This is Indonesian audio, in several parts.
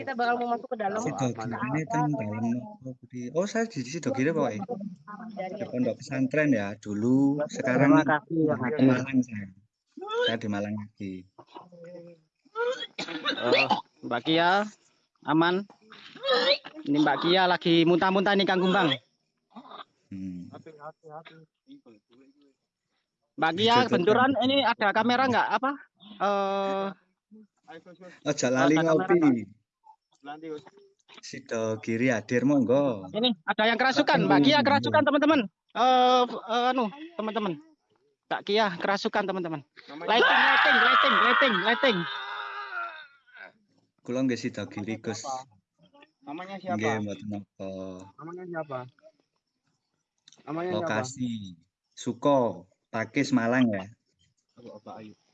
kita bakal mau masuk ke dalam. Sidogiri ini teng dalam Oh, saya di Sidogiri pokoknya. Di pondok pesantren ya dulu. Sekarang ya, di Malang saya. Saya di Malang lagi. Oh, Mbak Kia aman. Ini Mbak Kia lagi muntah-muntah nih Kang Gumbang. Hmm. Mbak Kia benturan ini ada kamera nggak apa? Eh Ojo lali Ada ngopi. Sidogiri hadir monggo. ini ada yang kerasukan. Mbak Kia kerasukan teman-teman. Eh eh, anu teman-teman. Mbak Kia kerasukan teman-teman. Lighting, lighting, lighting, lighting, lighting. Kula nggih Sidogiri Gus. Namanya Nggih siapa? mboten napa. Namanya siapa? Namanya siapa? Lokasi Suko, Pakis Malang ya.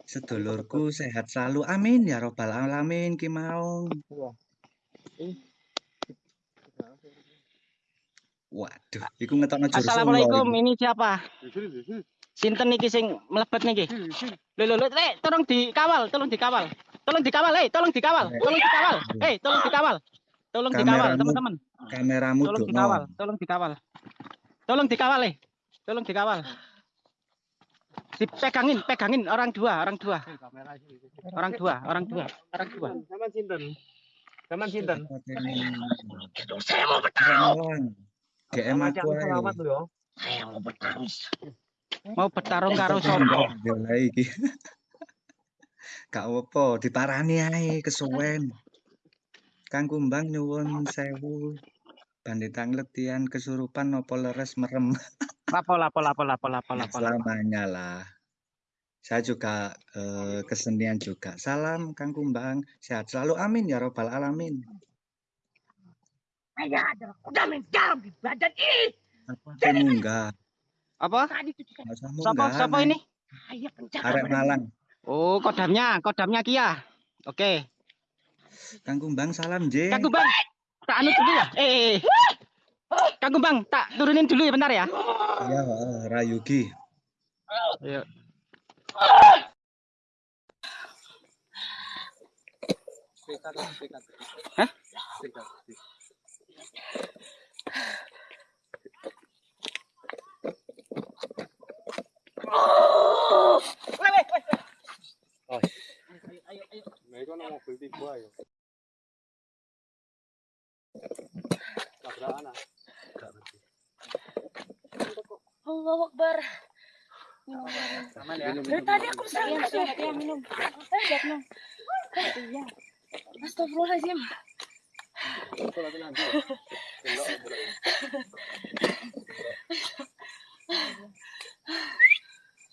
Sedulurku sehat selalu. Amin ya robbal alamin ki mau. Waduh, iku ngetokno jurus Assalamualaikum. Ini siapa? Sinten niki sing mlebet niki? Lho lho lho, Lek, tolong dikawal, tolong dikawal. Tolong dikawal, eh, tolong dikawal. Tolong dikawal. Eh, tolong dikawal. Tolong dikawal, teman-teman. Kameramu Tolong dikawal, tolong dikawal. Tolong dikawal, eh. Tolong dikawal. Dipegangin, pegangin orang dua, orang dua. Orang dua, orang dua, orang dua. Zaman sinten? Zaman sinten? Saya mau Malang. GM aku ae. Selamat lho ya. Saya mau bertarung. Mau bertarung karo sapa? Bela iki. Gak apa, diparani ae kesuwen. Kang Kumbang nyuwun sewu. Banditang letian kesurupan nopo leres merem. Lapo lapo lapo lapo lapo lapo. lapo. selamanya lah. Saya juga eh, kesenian juga. Salam Kang Kumbang, sehat selalu. Amin ya robbal alamin. Saya adalah kuda menjaram di badan ini. Apa saya munggah? Apa? Sapa Nek. ini? saya penjaga Arek. Malang. Oh, kodamnya, kodamnya Kia. Oke. Kang Kumbang salam J. Kang Gumbang, tak anu dulu ya. Eh, eh, eh. Kang Gumbang, tak turunin dulu ya bentar ya. Iya, Ayo. Mobil. Tabrakan ah. Allah Akbar. Minum, minum. Aman ya. Dari tadi aku sayang sudah ya minum. Eh, siap minum. Iya. Astagfirullahaladzim.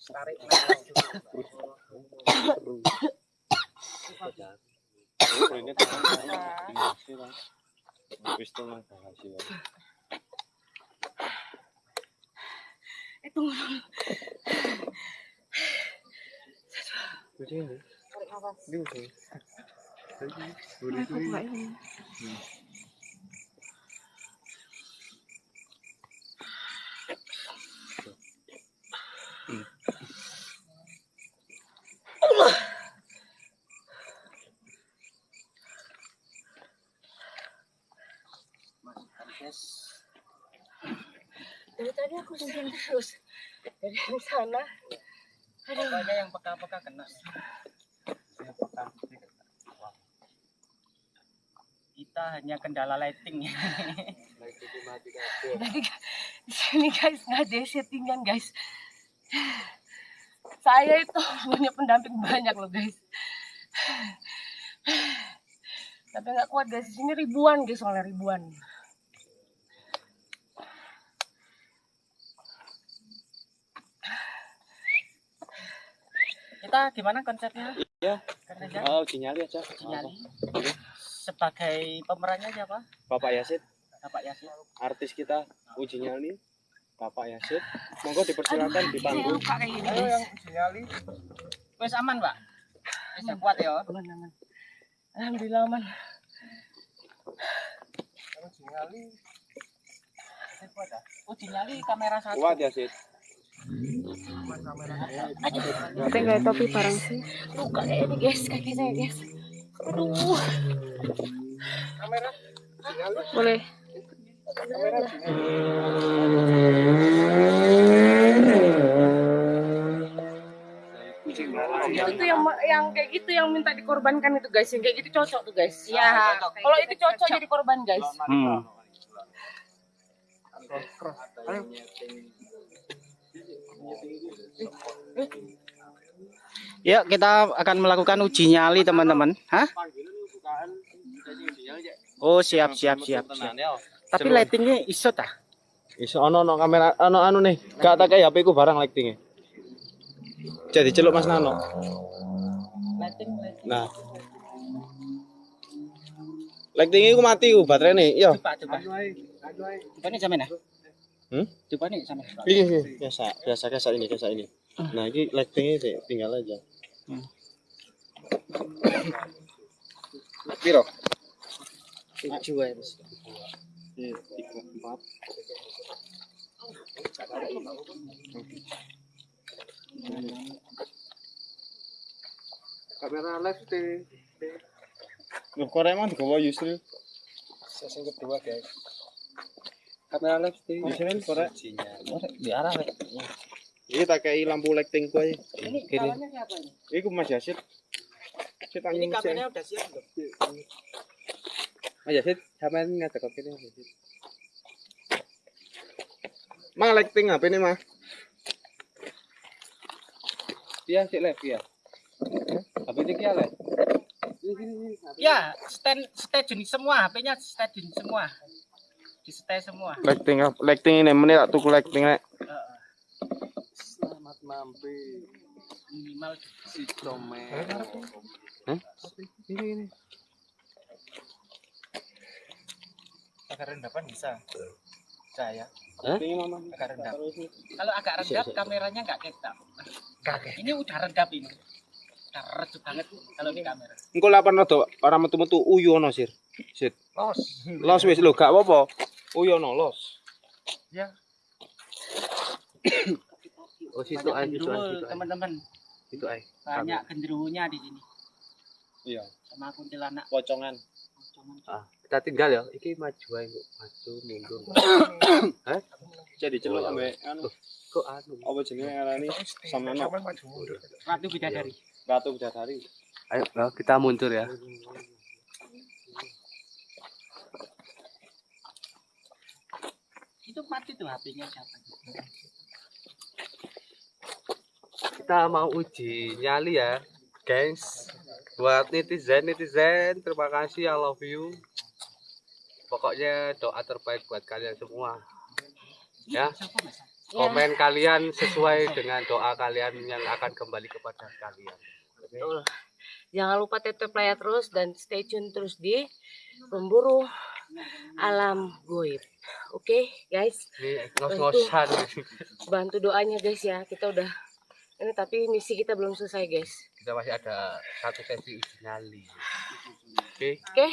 Tarik. Ini kan. Pistol mah hasil. Eh, tunggu dulu. Jadi ini. Tarik nafas. Ini udah. Jadi, boleh Aku itu. nggak ini. Sayang terus. Dari sana. Aduh. Pokoknya yang peka-peka kena. Kita hanya kendala lighting. Tadi di sini guys nggak ada settingan guys. Saya itu punya pendamping banyak loh guys. Tapi nggak kuat guys. Di sini ribuan guys soalnya ribuan. Kita gimana konsepnya? Ya. Konsepnya Oh, sinyali aja. sinyali. Sebagai pemerannya siapa? Bapak Yasid, Bapak Yasin. artis kita uji nyali. Bapak Yasid, monggo dipersilakan di panggung. Ayo yang uji nyali. Wes aman, Pak. Wes kuat ya. Aman, aman. Alhamdulillah aman. Uji nyali. Kuat ya. Uji nyali kamera satu. Kuat Yasid. Tapi nggak topi barang sih. Luka kayak ini guys kaki saya guys. Aduh. Boleh. itu yang yang kayak gitu yang minta dikorbankan itu guys yang kayak gitu cocok tuh guys iya kalau itu cocok jadi korban guys Hmm. Yuk kita akan melakukan uji nyali teman-teman. Hah? Oh siap siap siap. siap. Tapi lightingnya iso tah? Iso ono ono kamera ono anu nih. Gak tak kayak HP ku barang lightingnya. Jadi celuk Mas Nano. Nah. Lightingnya ku mati ku baterai nih. Iya. Coba coba. Coba nih sama ya. Hmm? Coba nih sama. Ini ini. biasa biasa biasa ini biasa ini. Nah, ini lightingnya sih tinggal aja. Piro? Tujuh ya. Mas. Iya, tiga, empat. Kamera live di Loh, kok emang digawa Yusril? sesi kedua guys. Kamera live di Yusril korek. di arah Rek. Ini tak kayak lampu lighting aja. Ini kawannya siapa ini? Iku Mas Yasid. Ini kameranya udah siap belum? Mas Yasid, sampean ngadek kok kene Mas Yasid. Ma lighting apa ini, Ma? Iya sih live ya. Tapi ini kia live. Ya, stand stand jenis semua, HP-nya stand jenis semua. Di stay semua. Lighting? Lighting ini menit tak tuku lighting nek. Selamat mampir Minimal si Comel. Hah? Ini ini. agak rendahan bisa. Saya? Ini Mama. agak rendap. Kalau agak redap kameranya nggak ketap. Ini udah redap ini. Udah redup banget kalau di kamera. Engko lapan rada ora metu-metu uyu ono sir. Sit. Los. Los wis lho gak apa-apa. Uyu ono los. Oh situ Banyak aja situ genderuwo, aja. teman-teman. Situ aja. Banyak genderuwonya di sini. Iya. Sama kuntilanak. Pocongan. Ah, kita tinggal ya. Iki maju kok. Maju mundur. Jadi celuk ambek anu. Kok anu? Apa jenenge ngarani? Samano. Ratu Bidadari. Ratu Bidadari. Ayo kita mundur ya. Itu mati tuh HP-nya siapa? Kita mau uji nyali ya, guys. Buat netizen netizen, terima kasih, I love you. Pokoknya doa terbaik buat kalian semua. Ya, Siapa Mas? komen kalian sesuai dengan doa kalian yang akan kembali kepada kalian. Betul. Jangan lupa tetap play terus dan stay tune terus di pemburu alam goib. Oke, guys, Ini ngos-ngosan. bantu doanya guys ya. Kita udah ini tapi misi kita belum selesai, guys. Kita masih ada satu sesi uji nyali. Oke. Oke.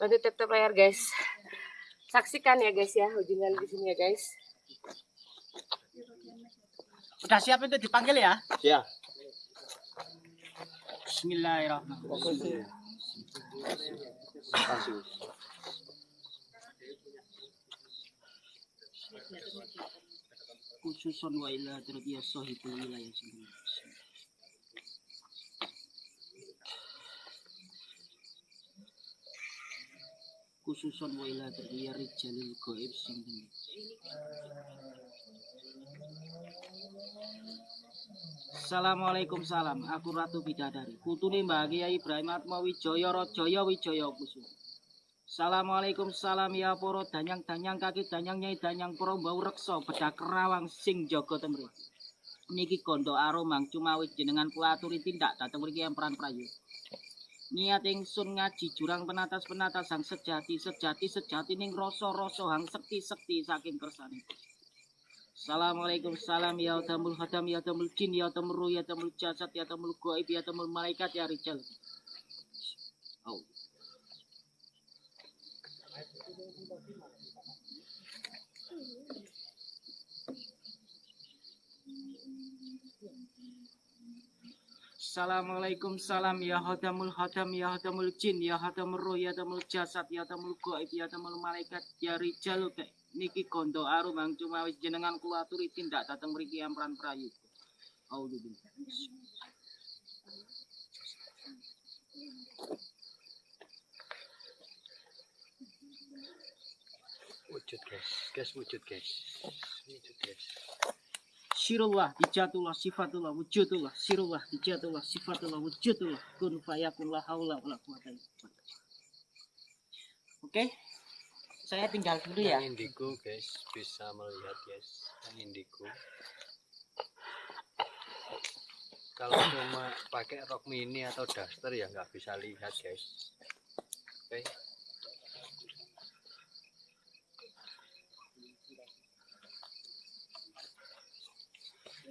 Bantu tap tap layar, guys. Saksikan ya, guys ya, ujian di sini ya, guys. Udah siap itu dipanggil ya? Siap. Bismillahirrahmanirrahim. Khususon wa ila terbiya sahibul wilayah sendiri. Khususon wa ila terbiya rijalil gaib sendiri. Assalamualaikum salam. Aku Ratu Bidadari. Putune Mbah Kiai Ibrahim Atma Wijaya Rajaya Wijaya Kusuma. Assalamualaikum salam ya para danyang-danyang kaki danyang nyai danyang para mbau reksa bedak kerawang sing jaga temri. Niki kondo aromang cumawi jenengan kula aturi tindak dateng mriki emperan prayu. Niat ingsun ngaji jurang penatas-penatas sang sejati sejati sejati ning rasa-rasa hang sekti-sekti saking kersane. Assalamualaikum salam ya tamul hadam ya tamul jin ya tamul ruh ya tamul jasad ya tamul gaib ya tamul malaikat ya rijal. Assalamualaikum salam ya hadamul hadam ya hadamul jin ya hadamul roh ya hadamul jasad ya hadamul gaib ya hadamul malaikat ya rijal niki gondo arum ang cuma wis jenengan kula aturi tindak dateng mriki amran prayu. Auzubillah. Wujud guys, guys wujud guys. Wujud guys. Sirullah, dijatullah, sifatullah, wujudullah, sirullah, dijatullah, sifatullah, wujudullah, kun fayakun la haula wala quwata. Oke. Saya tinggal dulu ya. Yang indigo guys bisa melihat guys. Yang indigo. Kalau cuma pakai rok mini atau daster ya nggak bisa lihat guys. Oke.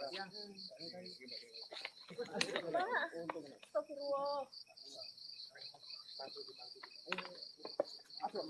Ya. Pak, astagfirullah. Apa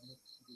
অনেক free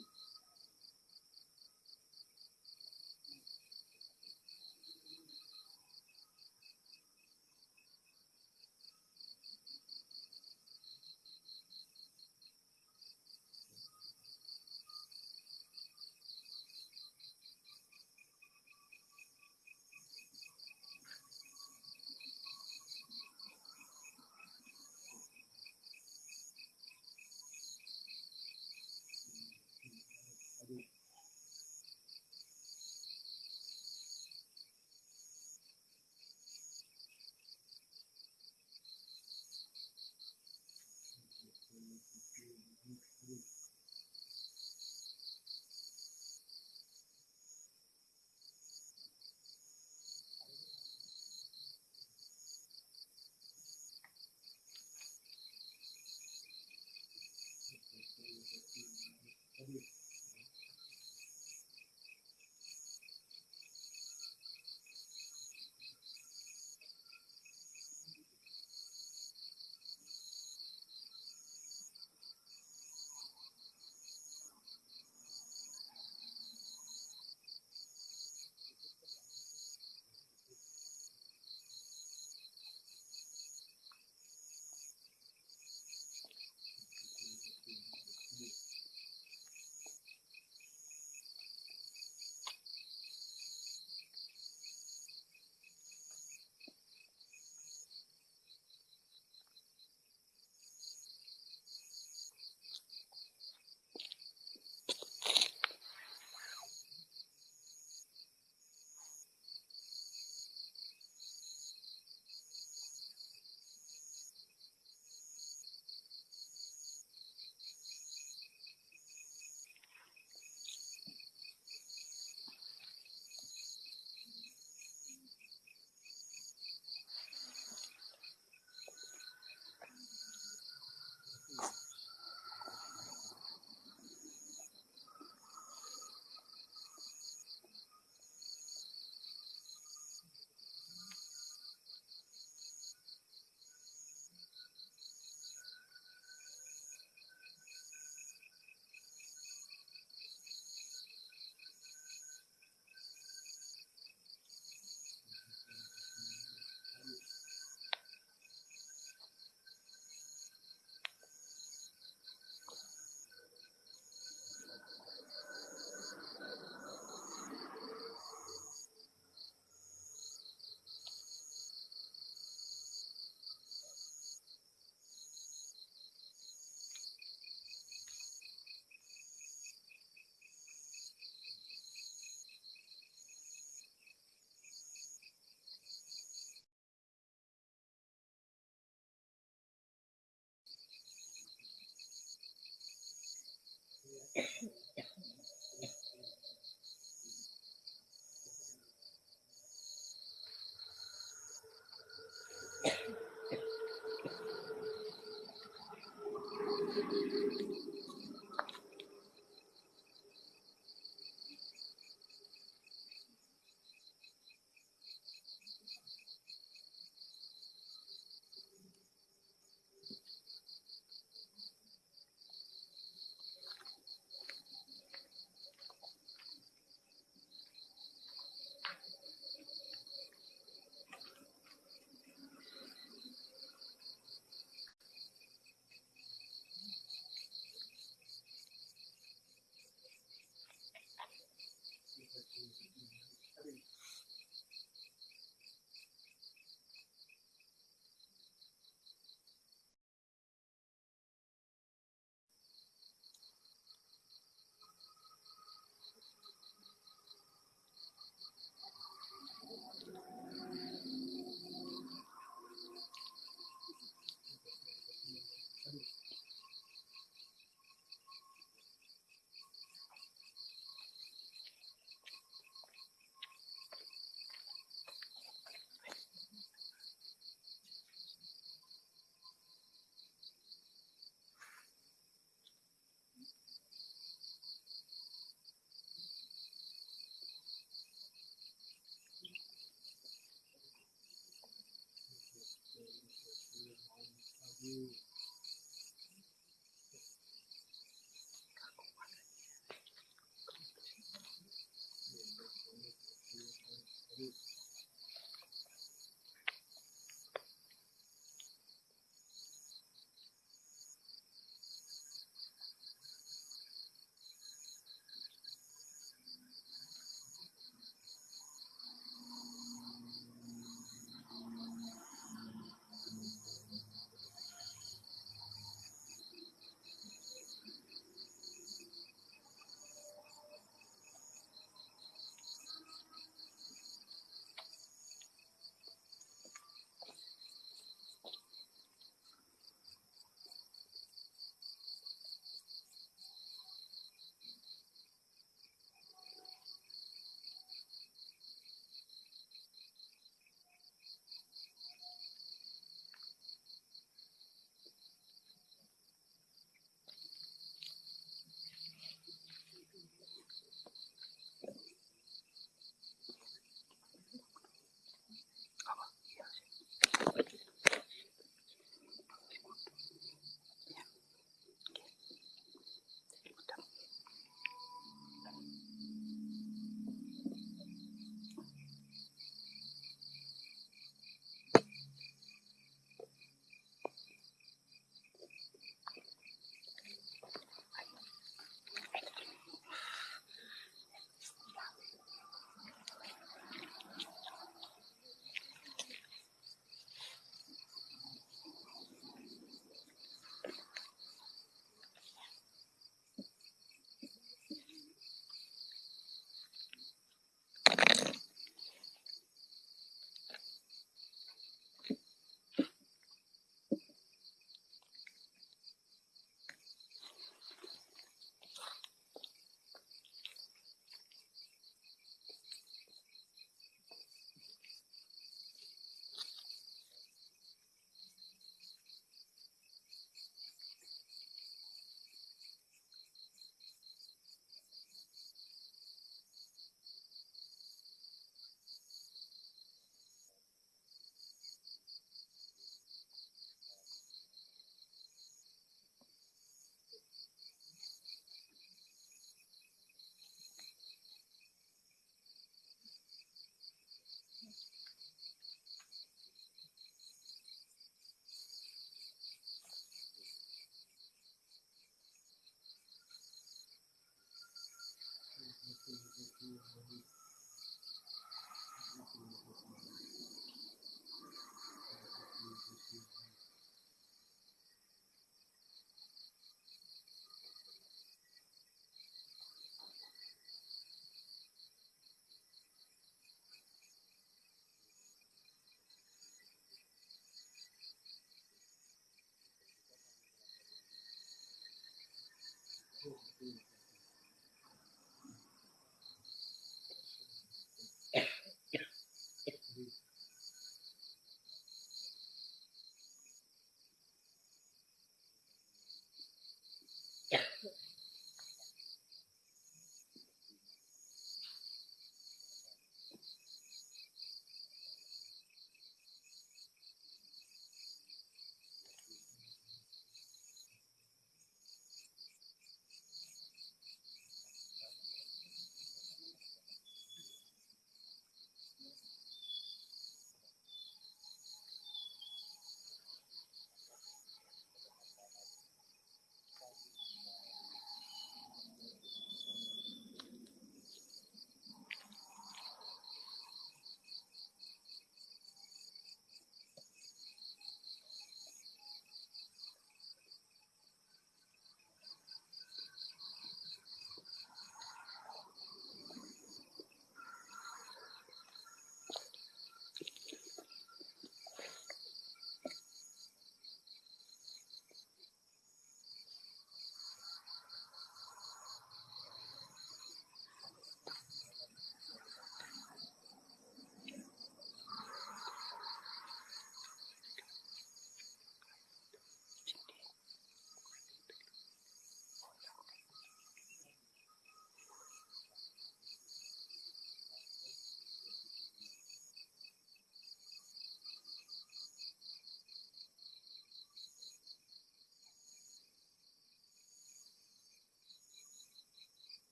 you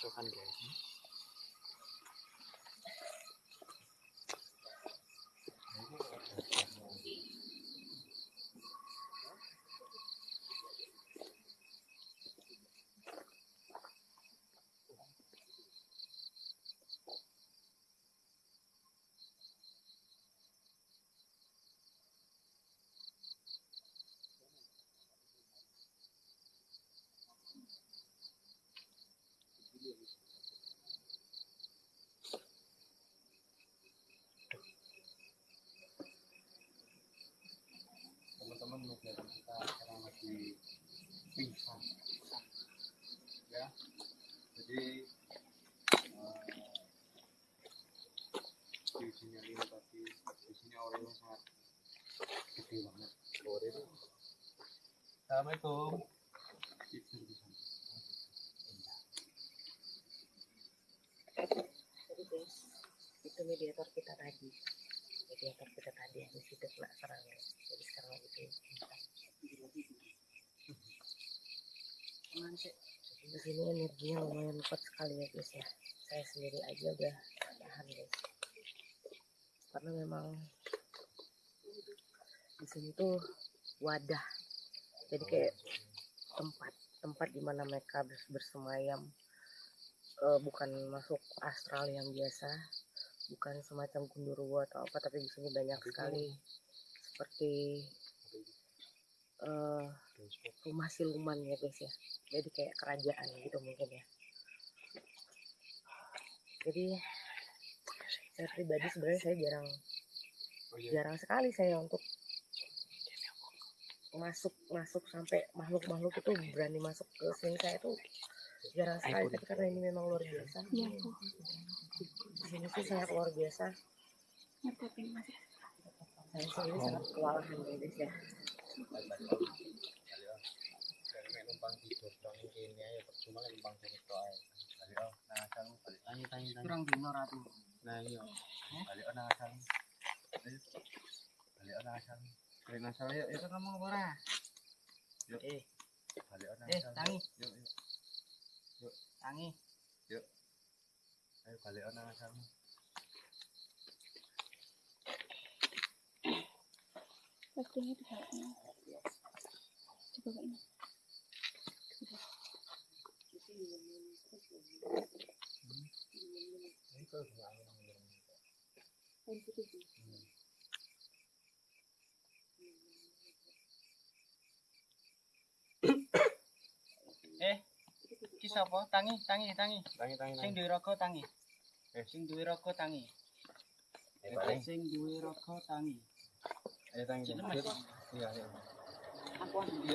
dah. Pinter kasih. Kerasukan guys. Kegiatan kita sekarang lagi pingsan ya jadi di sini ini tapi di sini orangnya sangat gede banget sore assalamualaikum tidur di sana Jadi guys, itu mediator kita tadi. Mediator kita tadi yang di situ kena serangan. Jadi sekarang lagi pingsan. Di energinya lumayan kuat sekali ya guys ya. Saya sendiri aja udah tahan guys. Karena memang di sini tuh wadah. Jadi kayak tempat tempat di mana mereka bers- bersemayam eh, bukan masuk astral yang biasa bukan semacam gundurwo atau apa tapi di sini banyak sekali seperti eh, rumah siluman ya guys ya. Jadi kayak kerajaan gitu mungkin ya. Jadi saya pribadi sebenarnya saya jarang oh iya. jarang sekali saya untuk masuk masuk sampai makhluk makhluk itu berani masuk ke sini saya tuh jarang sekali. tapi karena ini memang luar biasa. Di sini sih sangat luar biasa. Saya sendiri sangat kewalahan ya. Guys ya numpang tidur dong ini ya percuma lek numpang tidur tok ae balik oh nah asal balik tanya tanya tanya Kurang dino ratu. nah iya balik oh nang asal balik oh nang asal Rena salah yuk, yuk ngomong ora? Yuk. Eh, Balik ana. eh, tangi, Yuk, yuk. tangi. Ayo balik ana sama. Waktunya di sana. Coba ini. Eh, ki sapa? Tangi, tangi, tangi. Tangi tangi. Sing duwe raga tangi. Eh. Sing duwe raga tangi. tangi. Sing duwe raga tangi. Ayo tangi. Iya, iya. Aku duwe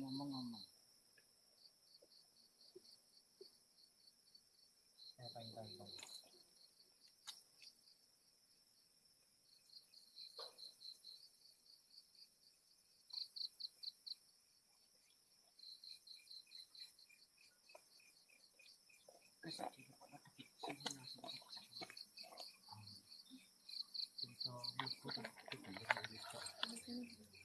tangi, tak ngomong-ngomong. Ya, tangi tangi. tangi. Kesak di depan ada bit sing langsung. Iso mlebu ta. Sama sih, Pak.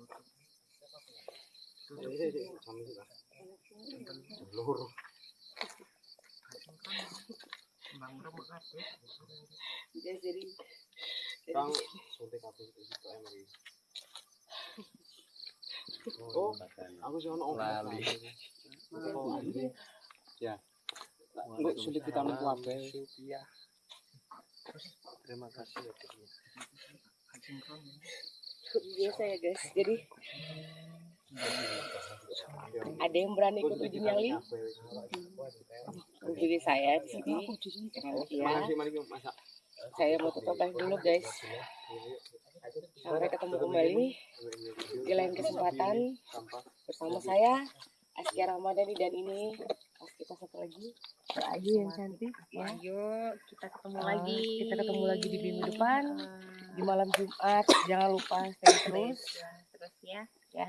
Loro. jadi Iki. Oh, aku. Ya. Enggak sulit kita. Terima kasih ya. Biasa ya guys jadi ada yang berani ikut uji nyali jadi saya di sini. Saya mau tutup live dulu guys. Sampai ketemu kembali. di lain kesempatan bersama saya Askia Ramadhani dan ini pas kita satu lagi. Ayu yang cantik ya. Ayo kita ketemu Eh, lagi. kita ketemu lagi di minggu depan Eh, di malam Jumat. Jangan lupa stay terus. terus ya. ya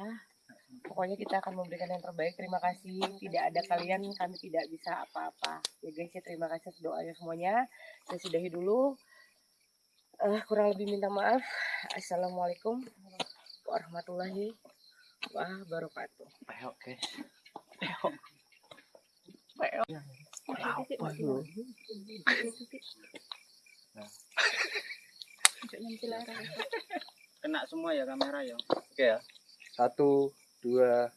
pokoknya kita akan memberikan yang terbaik. Terima kasih. Tidak ada kalian kami tidak bisa apa-apa. Ya guys ya terima kasih atas doanya semuanya. Saya sudahi dulu. Eh, kurang lebih minta maaf. Assalamualaikum warahmatullahi wabarakatuh. Peok, guys. Apa lu? Air. Kena semua ya kamera ya. Oke ya. Satu, dua,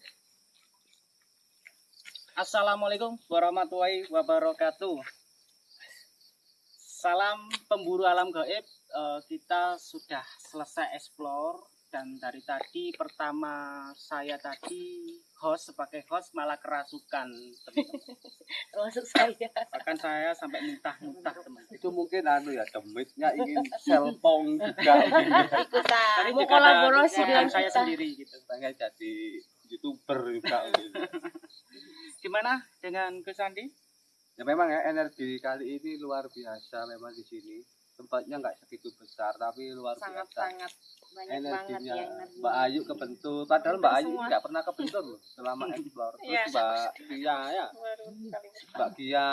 Assalamualaikum warahmatullahi wabarakatuh. Salam pemburu alam gaib. Eh, kita sudah selesai explore dan dari tadi pertama saya tadi host sebagai host malah kerasukan teman-teman. termasuk saya Bahkan saya sampai muntah-muntah teman. itu mungkin anu ya demitnya ingin selpong juga Ikutan. Tadi mau kolaborasi dengan saya kita. sendiri gitu. pengen jadi youtuber juga gitu. Gimana dengan Gus Andi? ya memang ya energi kali ini luar biasa memang di sini tempatnya nggak segitu besar tapi luar Sangat biasa. sangat banyak banget energinya ya energi. Mbak Ayu kebentur. Padahal Mbak Ayu nggak pernah kebentur loh selama explore. Terus Iya. Mbak Kia ya. Mbak Kia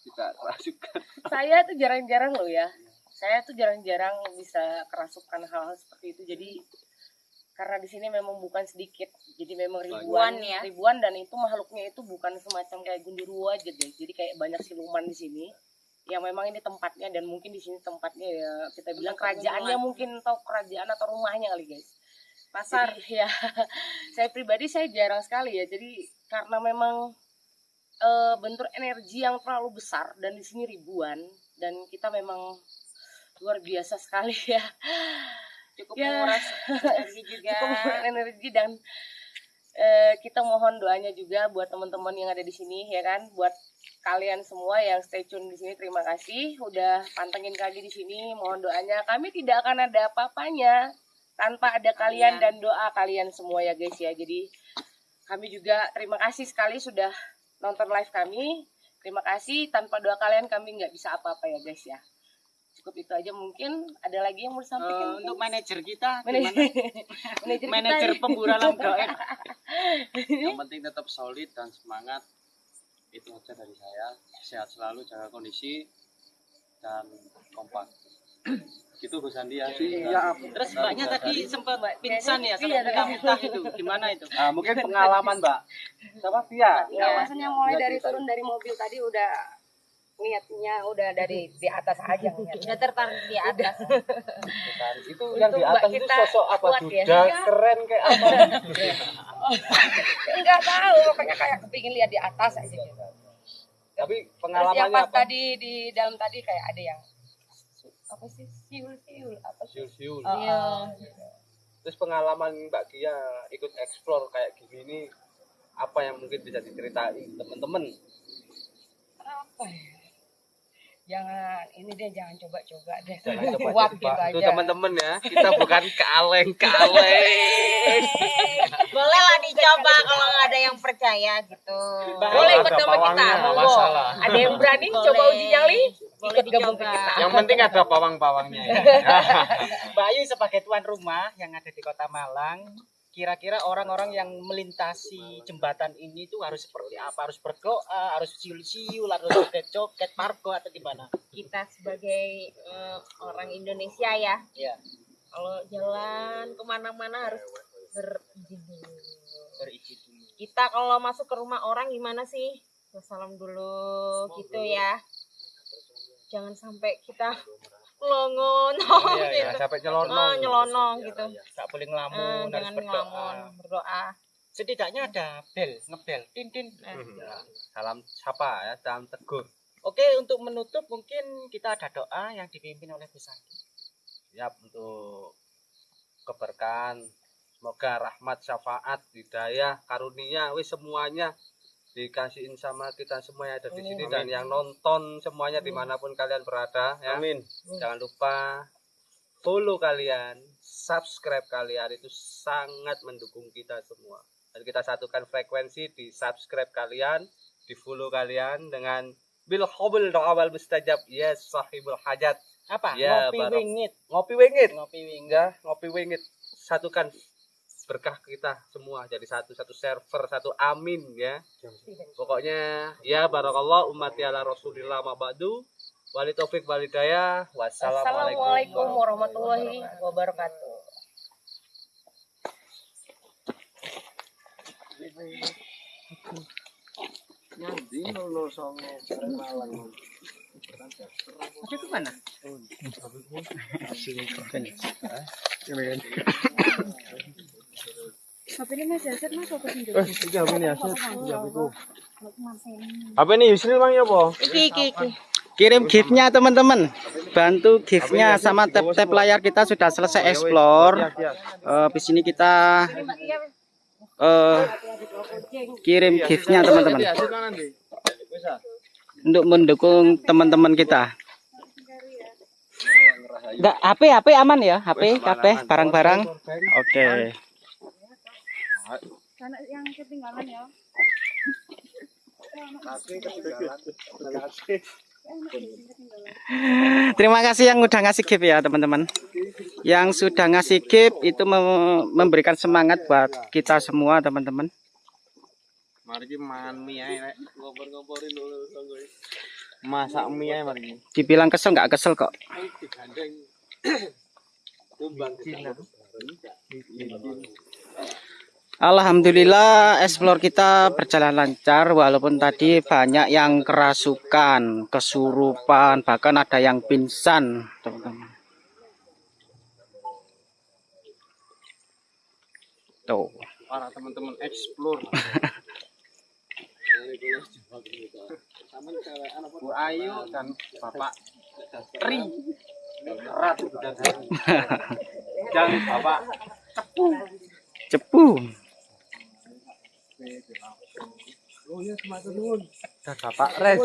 juga kerasukan saya tuh jarang-jarang loh ya. Saya tuh jarang-jarang bisa kerasukan hal-hal seperti itu. Jadi karena di sini memang bukan sedikit. Jadi memang ribuan Ribuan ya. ribuan dan itu makhluknya itu bukan semacam kayak gundurwo aja deh. Jadi kayak banyak siluman di sini yang memang ini tempatnya dan mungkin di sini tempatnya ya kita bilang kerajaannya mungkin atau kerajaan atau rumahnya kali guys. Pasar. Ya saya pribadi saya jarang sekali ya. Jadi karena memang eh, bentuk energi yang terlalu besar dan di sini ribuan dan kita memang luar biasa sekali ya. Cukup Ya. menguras energi juga. cukup menguras energi dan eh, kita mohon doanya juga buat teman-teman yang ada di sini ya kan? Buat kalian semua yang stay tune di sini terima kasih. Udah pantengin kami di sini mohon doanya. Kami tidak akan ada apa-apanya tanpa ada kalian dan doa kalian semua ya guys ya. Jadi kami juga terima kasih sekali sudah nonton live kami. Terima kasih. Tanpa doa kalian kami nggak bisa apa-apa ya guys ya. Cukup itu aja mungkin. Ada lagi yang mau Eh, disampaikan untuk manajer kita Manajer, manajer, pemburalan gaib yang penting tetap solid dan semangat itu aja dari saya. Sehat selalu jaga kondisi dan kompak. Gitu Gus Andi ya? Iya. terus mbaknya tadi sempat pingsan ya Iya, sempat tadi. muntah itu. Gimana itu? Ah, mungkin pengalaman mbak. Siapa Tia Enggak, maksudnya mulai dari turun dari mobil tadi udah niatnya udah dari di atas aja udah tertarik di atas. Itu yang di atas itu sosok apa? kuat ya. Duda keren kayak apa? Enggak tahu pokoknya kayak kepingin lihat di atas aja gitu. tapi Terus yang pengalamannya pas apa? tadi di dalam tadi kayak ada yang apa sih? Siul siul apa sih? siul-siul. Oh, oh. terus pengalaman Mbak Kia ikut explore kayak gini ini apa yang mungkin bisa diceritain teman-teman? Apa ya? Jangan ini deh jangan coba-coba deh. Jangan coba-coba. Kuat gitu Itu aja. teman-teman ya kita bukan kaleng-kaleng Boleh lah dicoba kalau nggak ada yang percaya gitu. boleh ikut sama kita monggo masalah. ada yang berani coba uji nyali Boleh ikut gabung ke kita yang penting ada pawang-pawangnya ya. Mbak Ayu sebagai tuan rumah yang ada di kota Malang kira-kira orang-orang yang melintasi jembatan ini tuh harus seperti apa harus berdoa harus siul-siul harus joget-joget parko atau gimana Kita sebagai eh, orang Indonesia ya, ya kalau jalan ke mana-mana harus berizin dulu. berizin dulu Kita kalau masuk ke rumah orang gimana sih? Salam dulu gitu ya. Jangan sampai kita longon Iya, ya, gitu. sampai nyelonong. Oh, nyelonong gitu. nggak boleh Eh, ngelamun harus jangan berdoa ngelamun, berdoa. setidaknya ada bel ngebel tin tin Eh, salam sapa ya salam tegur Oke, untuk menutup mungkin kita ada doa yang dipimpin oleh Bu Santi. siap untuk keberkahan semoga rahmat syafaat hidayah karunia wis semuanya dikasihin sama kita semua yang ada di sini dan yang nonton semuanya di mana pun kalian berada ya. Amin. Jangan lupa follow kalian subscribe kalian itu sangat mendukung kita semua. Dan kita satukan frekuensi di subscribe kalian di follow kalian dengan bil hobel awal mustajab. Yes sahibul hajat. Apa? Ya, Ngopi Barok. wingit. ngopi wingit. Ngopi wingit. ya ngopi wingit. Satukan berkah kita semua jadi satu satu server satu amin ya. Pokoknya ya barakallah umat ala rasulillah mabadu wali taufik walidayah wassalamualaikum Assalamualaikum warahmatullahi wabarakatuh. Ada ke mana? Apa ini Yusril bang ya po Iki iki iki. Kirim giftnya teman-teman. Bantu giftnya sama tap-tap layar kita sudah selesai explore. Eh, di sini kita eh kirim giftnya teman-teman. Untuk mendukung teman-teman kita. Enggak, HP HP aman ya? HP, HP, barang-barang. Oke. Terima kasih yang udah ngasih gift ya teman-teman. Yang sudah ngasih gift itu mem- memberikan semangat buat kita semua teman-teman. gue masak mie ki Dibilang kesel nggak kesel kok. kumbang Cina Alhamdulillah explore kita berjalan lancar walaupun tadi banyak yang kerasukan, kesurupan, bahkan ada yang pingsan, teman-teman. Tuh. para teman-teman explore Bu Ayu dan Bapak Tri Ratu dan Bapak Cepu. Reza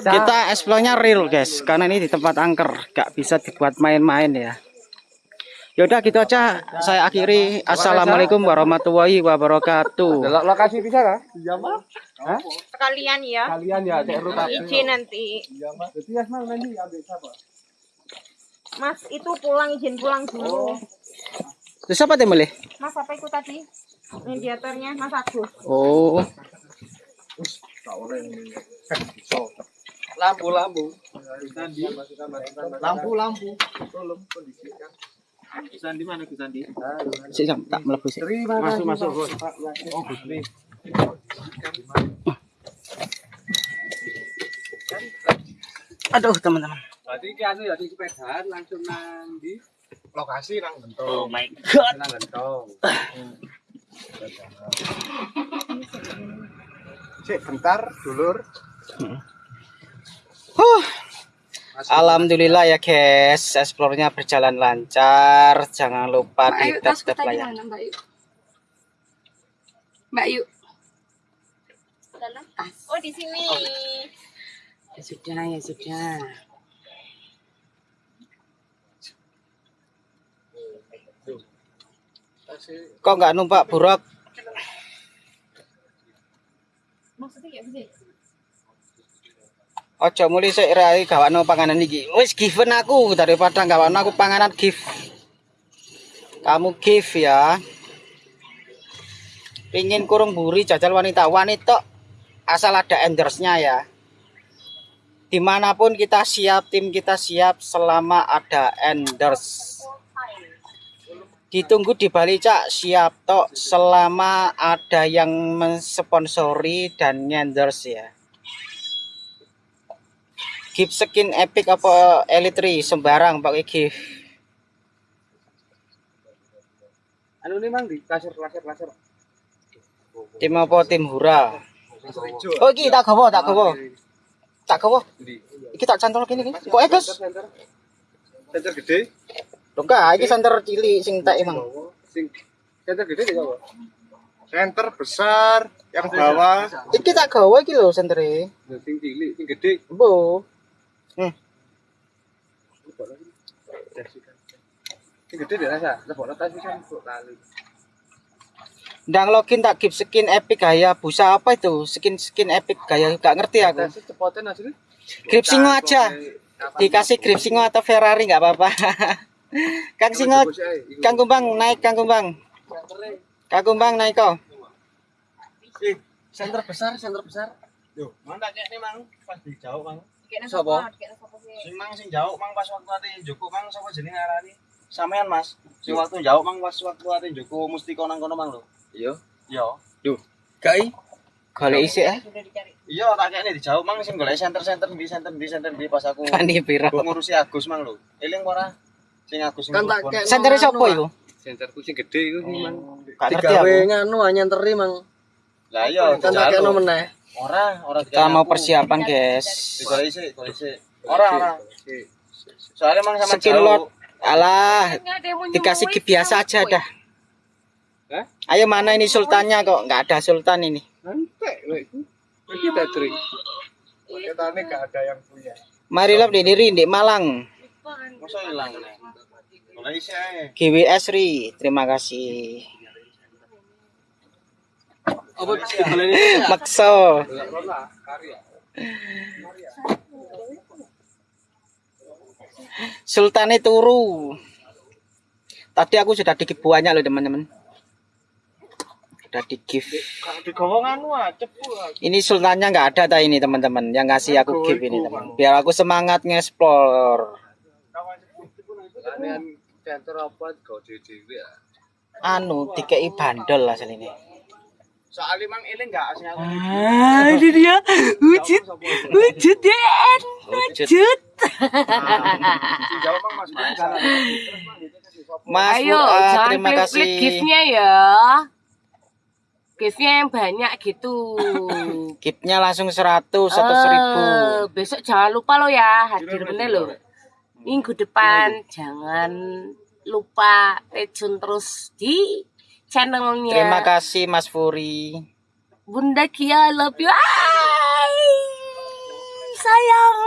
Kita explore-nya real, guys. Karena ini di tempat angker, gak bisa dibuat main-main ya. Yaudah gitu aja. Saya akhiri. Assalamualaikum warahmatullahi wabarakatuh. Lo- lokasi bisa kah? Iya mas Sekalian ya. kalian ya cek Izin nanti. Iya mas jadi ya nanti ambil siapa? Mas itu pulang izin pulang dulu. Terus siapa yang boleh? Mas apa itu tadi? Mediatornya Mas Agus. Oh, lampu lampu lampu lampu tolong kondisikan Sandi mana Gus Sandi? sik Sam, tak mlebu sik. Masuk, masuk. Bos. oh Gusri Aduh, teman-teman. Berarti ki anu ya di sepedahan langsung nandi. lokasi nang bentuk Oh my god. Nang gentong. Cek bentar dulur Huh. Alhamdulillah ya guys, explore-nya berjalan lancar. Jangan lupa di tap layar. mana Mbak Ayu? Mbak. Tas. Oh di sini. Ya sudah, ya sudah. Kok nggak numpak buruk? Ojo mulai sik rai gawakno panganan iki. Wis given aku daripada gawakno aku panganan gift. Kamu gift ya. Pingin kurung buri jajal wanita wanita asal ada endersnya ya. Di mana pun kita siap, tim kita siap selama ada enders. Ditunggu di Bali Cak. Siap tok. Selama ada yang mensponsori dan enders ya. gift skin epic apa elite 3 sembarang pakai gift. Anu ini mang di laser laser laser. tim apa? Tim hura. Oh iki tak gawa tak gawa. Tak gawa? Di. Iki tak cantol kene iki kok center. Center gede. Enggak iki santer cilik sing tak emang. Sing center gede di bawah. center besar yang bawah. Iki tak gawa iki lho sentere. Sing cilik, sing gede. bu Sing gede deh rasa. Lebok tas bisa kok lali. ndang login tak gift skin epic gaya busa apa itu? Skin skin epic gaya gak ngerti aku. Grip singo aja. Dikasih grip singo atau Ferrari nggak apa-apa Kang Singo Kang Kumbang naik Kang Kumbang Kang Kumbang naik kok Center besar, center besar. Yo, mana cek nih mang pas di jauh mang. Sopo? Sing mang sing jauh mang pas waktu ate Joko mang sapa jenenge arani? Sampean Mas. Sing waktu jauh mang pas waktu ate Joko mesti kono kono mang lho. Iya. Iya. Gai golek isi eh. Iya, tak kene di jauh mang sing golek center-center di center di center di pas aku piro aku ngurusi Agus mang lho. Eling ora? Sing Agus sing Kan tak kayak- sentere sapa iku? Centerku sing gede iku sing mang. gak ngerti aku. nganu nyenteri mang. Lah iya, kan tak kayak meneh. Ora, ora kita mau persiapan guys. Digoleki sik, goleki sik. Ora, ora. Soalnya mang sama Skin jauh. lot. alah dikasih biasa aja dah. Hah? ayo mana ini sultannya kok? Nggak ada sultan ini. Nanti, lho iku. Iki tak drink. kita ini gak ada yang punya. Mari lab di diri di Malang GWS Ri terima kasih. Digoleki sik? makso. Sultannya turu. Tadi aku sudah di banyak loh teman-teman. Udah di gift nganu ah, cepu ah. ini sultannya nggak ada ta ini teman-teman. Yang ngasih aku gift ini teman biar aku semangat nge-explore Kalian center apa kau dhewe ya. anu dikei bandel lah ini. Soalnya mang ini enggak aslinya. Ah, ini dia wujud wujud Den wujud. Jauh mang Mas. Mas Ayo, Fuad, jangan terima kasih. gift-nya ya. Gift-nya yang banyak gitu. Giftnya langsung 100 atau 1000. Eh, besok jangan lupa lo ya hadir bener lo. Minggu depan jangan lupa tune terus di channelnya Terima kasih Mas Furi. Bunda Kia love you. Ay, sayang.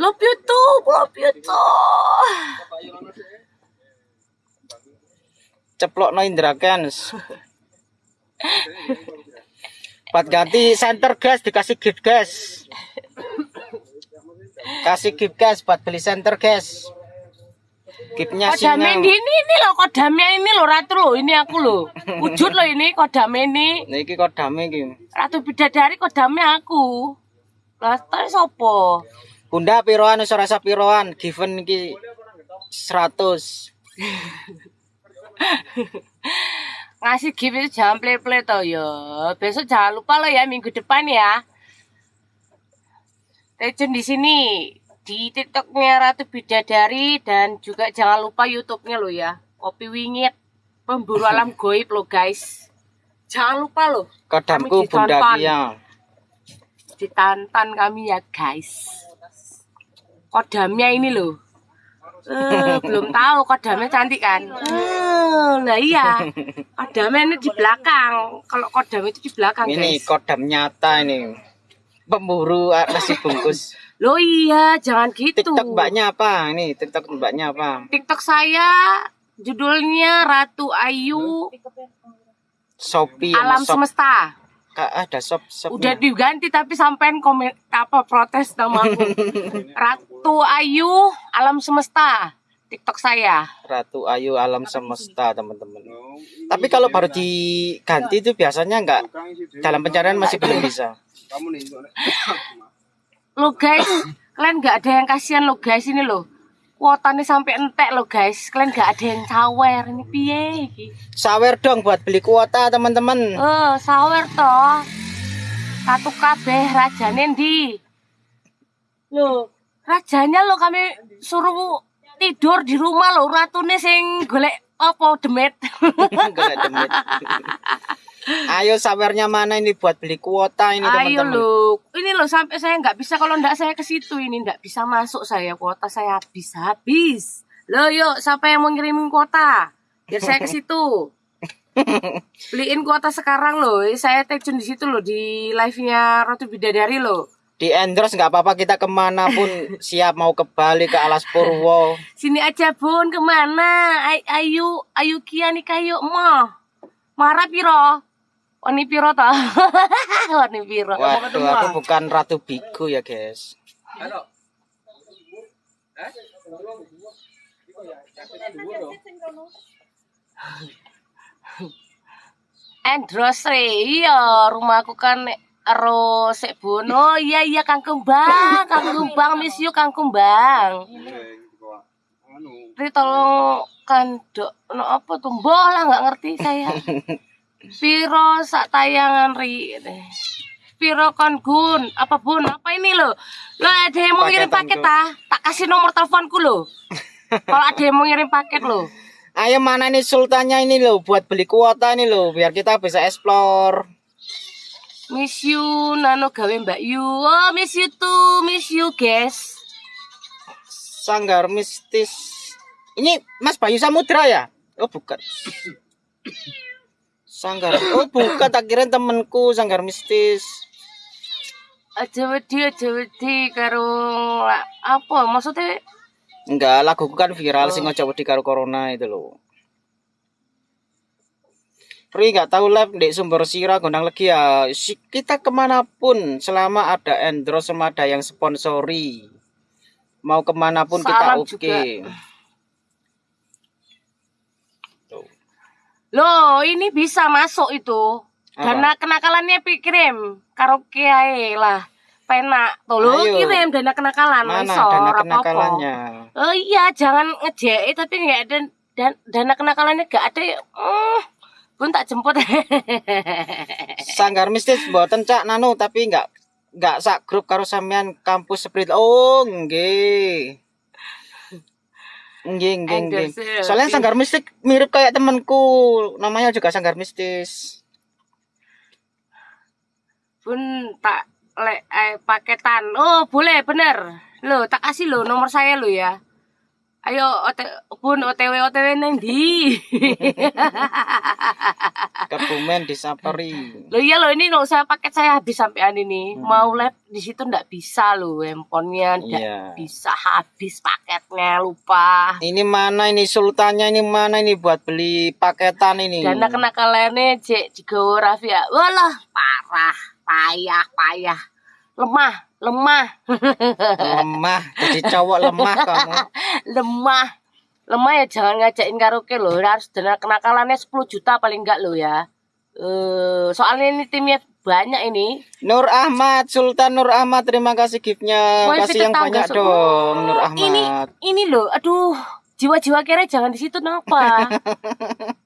Love you too, love you too. Ceplok no Indra Kens. Buat ganti center gas dikasih gift gas. Kasih gift gas buat beli center. Giftnya Kodamnya sinyal. ini, ini loh kodamnya ini loh ratu loh ini aku loh wujud loh ini kodamnya ini Niki kodame iki. ratu bidadari kodamnya aku lah terus sopo Bunda piroan rasa piroan, given iki 100. ngasih gift itu jangan play play toh ya besok jangan lupa lo ya minggu depan ya Stay tune di sini di tiktoknya Ratu Bidadari dan juga jangan lupa YouTube-nya lo ya. Kopi Wingit pemburu alam goib lo guys. Jangan lupa lo Kodamku Bunda. Kia. ditantan kami ya guys. Kodamnya ini loh. Eh, belum tahu kodamnya cantik kan? Eh, lah iya. Kodamnya ini di belakang. Kalau kodam itu di belakang Ini guys. kodam nyata ini. Pemburu ah, nasi bungkus. lo iya jangan gitu TikTok mbaknya apa? Ini TikTok mbaknya apa? TikTok saya judulnya Ratu Ayu Shopee Alam sama shop. Semesta Kak, ada shop shop. udah diganti tapi sampean komen apa protes nama aku Ratu Ayu Alam Semesta TikTok saya Ratu Ayu Alam Semesta, teman-teman. Tapi kalau baru diganti itu biasanya enggak dalam pencarian masih belum bisa. Kamu nih. lo guys kalian nggak ada yang kasihan lo guys ini lo kuotanya sampai entek lo guys. Kalian nggak ada yang sawer ini piye iki? Sawer dong buat beli kuota, teman-teman. eh sawer toh. Satu kabeh rajane ndi? Lo rajanya lo kami suruh tidur di rumah lo ratune sing golek apa demet? Golek demit. Ayo sawernya mana ini buat beli kuota ini, ayo teman-teman. lo ini lo sampai saya nggak bisa kalau nggak saya ke situ. Ini nggak bisa masuk saya. Kuota saya habis habis. Lo yuk siapa yang mau ngirimin kuota? Biar saya ke situ. Beliin kuota sekarang loh. Saya tune di situ loh di live nya Ratu Bidadari loh. Di endorse nggak apa-apa kita ke mana pun siap mau ke Bali ke Alas Purwo. sini aja bun ke mana? Ay- ayu ayu kia nih kayu mah marah piro Wani piro toh Wani piro Waduh, aku bukan Ratu Bigu ya, guys. Endrosre, iya rumahku kan ero sik bono. Iya iya Kang Kembang, Kang Kembang miss you Kang Kembang. Ri tolong kandok no apa tuh lah nggak ngerti saya. Piro sak tayangan ri. Piro kon gun apa bun apa ini lo lo ada yang mau ngirim paket ah tak kasih nomor teleponku lo kalau ada yang mau ngirim paket lo Ayo mana nih sultannya ini loh buat beli kuota ini loh biar kita bisa explore. Miss you, nano gawe Mbak Yu. Oh, miss you too, miss you, guys. Sanggar mistis. Ini Mas Bayu Samudra ya? Oh bukan. Sanggar. Oh bukan tak kira temenku Sanggar mistis. Aja wedi, aja wedi karo apa maksudnya? Enggak, laguku kan viral sing ojo wedi karo corona itu loh. Ri nggak tahu live di sumber sira gondang lagi ya. Kita ke mana pun selama ada endorse sama ada yang sponsori. Mau ke mana pun kita Salam oke. juga. Loh, ini bisa masuk itu. Apa? Dana kenakalannya pi kirim karaoke ae lah. Penak. Tolong Ayo. kirim dana kenakalan. Mana iso, dana kenakalannya? Oh iya, jangan ngejek tapi nggak ada dan dana kenakalannya gak ada ya hmm, pun tak jemput Sanggar mistis mboten Cak Nanu tapi enggak enggak sak grup karo sampean kampus spirit. Oh, nggih. Nggih, nggih, nggih. Endorse, Soalnya tapi- sanggar mistis mirip kayak temanku, namanya juga sanggar mistis. pun tak le, eh, paketan. Oh boleh bener. Lo tak kasih lo nomor saya lo ya ayo ote, pun otw otw neng di Kebumen di Sapari. lo iya lo ini lo saya paket saya habis sampean ini mau live di situ ndak bisa lo handphonenya ndak Iya. bisa habis paketnya lupa Ini mana ini sultannya ini mana ini buat beli paketan ini. dana kenakalannya cek jigo Raffi ya walah parah payah payah lemah lemah lemah, jadi cowok lemah kamu. lemah lemah ya jangan ngajakin karaoke loh harus dana kenakalannya 10 juta paling enggak lo ya eh soalnya ini timnya banyak ini Nur Ahmad, Sultan Nur Ahmad, terima kasih giftnya. Kasih yang banyak Su. dong, Nur Ahmad. ini ini loh aduh jiwa-jiwa kere jangan di situ kenapa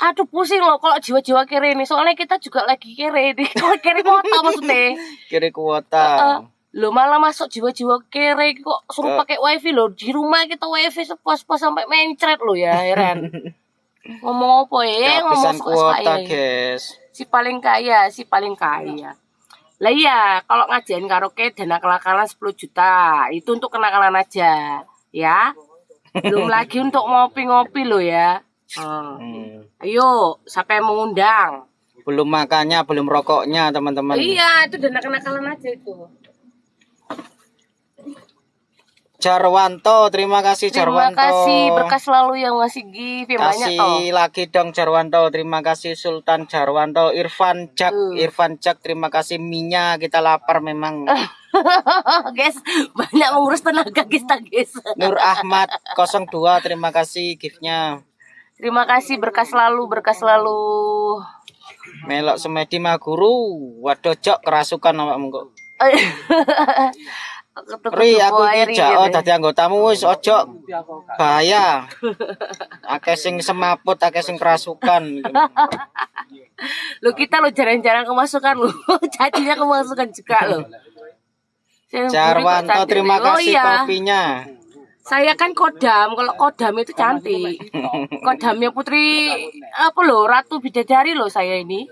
aduh pusing loh kalau jiwa-jiwa kere ini. Soalnya kita juga lagi kere ini. Kalau kere kota maksudnya. Kiri kuota. Heeh. lo malah masuk jiwa-jiwa kere kok suruh Eh. pakai wifi lo di rumah kita wifi sepuas-puas sampai mencret lo ya heran. Ngomong apa ya? Ngomong kuota, suka-suka ya. guys. si paling kaya si paling kaya. Lah iya kalau ngajain karaoke dana kenakalan 10 juta. Itu untuk kenakalan aja ya. Belum lagi untuk ngopi-ngopi lo ya Hmm. Hmm. ayo siapa yang mengundang Belum makannya, belum rokoknya, teman-teman. iya itu dana kenakalan aja itu Jarwanto, terima kasih terima Jarwanto. kasih berkas selalu yang ngasih gift yang banyak Kasih toh lagi dong Jarwanto, terima kasih Sultan Jarwanto, Irfan Jak, Uh. Irfan Jak, terima kasih Minya, kita lapar memang. guys banyak mengurus tenaga kita guys Nur Ahmad 02, terima kasih giftnya. Terima kasih berkas selalu berkas selalu Melok semedi maguru, waduh jok kerasukan awakmu kok. Ri, aku iki jak oh dadi anggotamu wis ojo bahaya. Akeh sing semaput, akeh sing kerasukan. Lo kita lo jarang-jarang kemasukan lo. Jadinya kemasukan juga lo. Jarwanto, terima. Oh kasih iya, kopinya. Saya kan kodam. Kalau kodam itu cantik. Kodamnya Putri apa lo? Ratu Bidadari lo saya ini.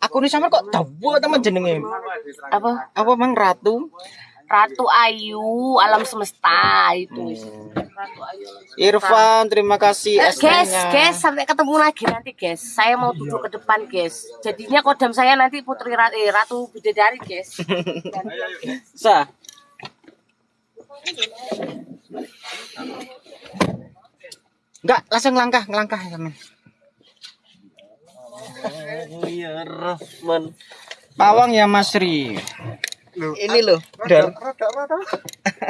Aku nih sama kok dawa teman jenenge. Apa? Apa emang ratu? Ratu Ayu alam semesta itu. Hmm. Ratu Ayu. Irfan, terima kasih Eh, guys, guys, sampai ketemu lagi nanti, guys. Saya mau duduk ke depan, guys. Jadinya kodam saya nanti Putri Ratu, eh, Ratu Bidadari, guys. Gantian, guys. Sa. Enggak, langsung langkah, ngelangkah teman. Iya, Rahman. Pawang ya Mas Ri. Ini loh. Dan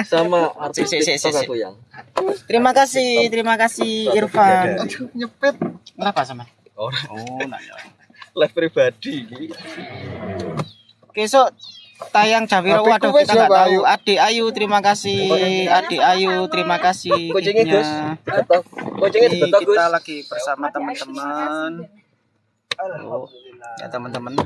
Sama artis Si, si, si, si. aku yang. terima kasih, terima kasih Irfan. nyepet. Kenapa sama? Orang Oh, nah ya. live pribadi iki. Besok tayang Jawiro waduh kita nggak ya, tahu. Ayu. Adik Ayu terima kasih. Adik Ayu terima kasih. Kucingnya. Gus. Kucingnya kita lagi bersama teman-teman. Oh, ya teman-teman.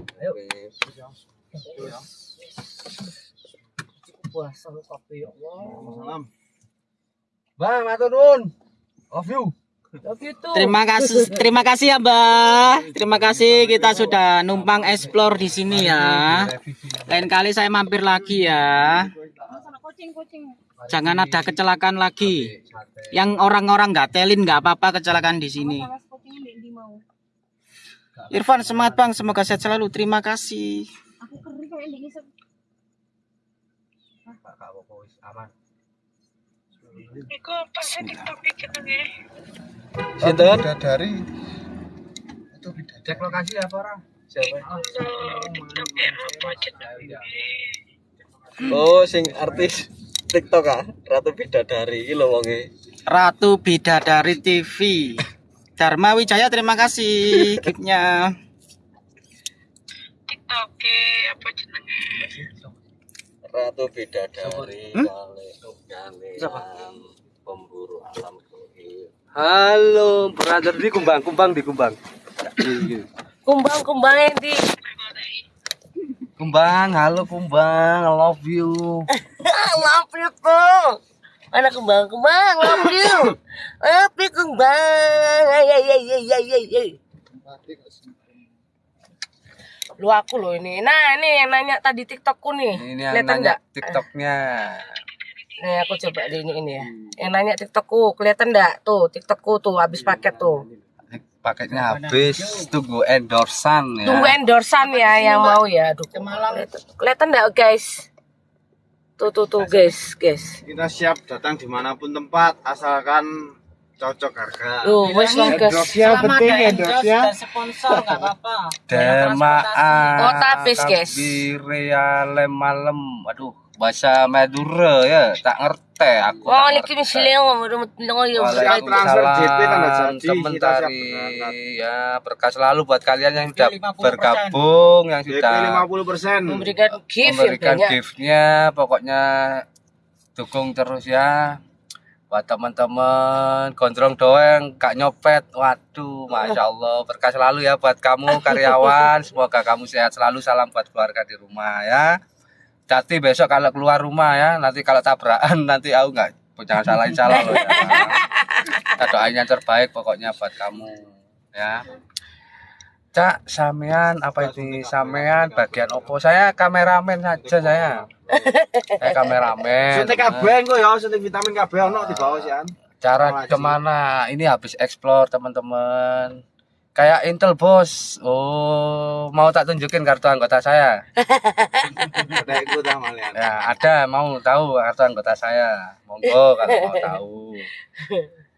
Puasa kopi, ya Allah. Bang, matur nuwun. Love you. Terima kasih, terima kasih ya Mbak. Terima kasih kita sudah numpang explore di sini ya. Lain kali saya mampir lagi ya. Jangan ada kecelakaan lagi. Yang orang-orang nggak telin nggak apa-apa kecelakaan di sini. Irfan semangat bang, semoga sehat selalu. Terima kasih. Sinten? Bidadari. Itu bidadari. Cek lokasi apa orang? Siapa? Oh, sing artis TikTok ah, Ratu Bidadari iki lho wonge. Ratu Bidadari TV. Dharma Wijaya terima kasih giftnya. Ratu Bidadari Hmm? kali kali pemburu alam. Halo, brother di kumbang, kumbang di kumbang. Kumbang kumbangnya di Kumbang, halo kumbang, I love you. love you tuh. Mana kumbang kumbang love you. Love you kumbang. Ay ay ay ay ay ay. Lu aku loh ini. Nah ini yang nanya tadi TikTokku nih. Ini yang nanya? TikToknya. Nih aku coba di ini ini ya. Yang nanya TikTokku kelihatan enggak? Tuh TikTokku tuh habis paket tuh. Paketnya habis, tunggu endorsan ya. Tunggu endorsan ya yang mau ya. Aduh. Kelihatan- Kelihatan enggak guys? Tuh tuh tuh guys, guys. Kita siap datang di mana pun tempat asalkan cocok harga. Tuh, wes lah guys. Endorse-nya penting endorse-nya. sponsor nggak apa-apa. Demaan. Oh, tapis, guys. Reale malam. Aduh, bahasa Madura ya, tak ngerti aku. ngerti. Waalaikumsalam warahmatullahi wabarakatuh. berangkat. ya berkah selalu buat kalian yang sudah 50%. bergabung yang sudah 50%. Memberikan gift yang memberikan giftnya pokoknya dukung terus ya buat teman-teman gondrong doeng gak nyopet waduh masya allah berkah selalu ya buat kamu karyawan semoga kamu sehat selalu salam buat keluarga di rumah ya Jati besok kalau keluar rumah ya nanti kalau tabrakan nanti aku nggak jangan salahin salah loh ya kita doain yang terbaik pokoknya buat kamu ya Cak, sampean apa ini sampean bagian opo? Saya kameramen saja saya. Saya kameramen. Suntik kabeh engko ya, suntik vitamin kabeh ono di bawah sih an. Cara ke mana? Ini habis explore teman-teman. Kayak Intel bos. Oh, mau tak tunjukin kartu anggota saya? Ikut dah malian. Ya, ada mau tahu kartu anggota saya. Monggo kalau mau tahu.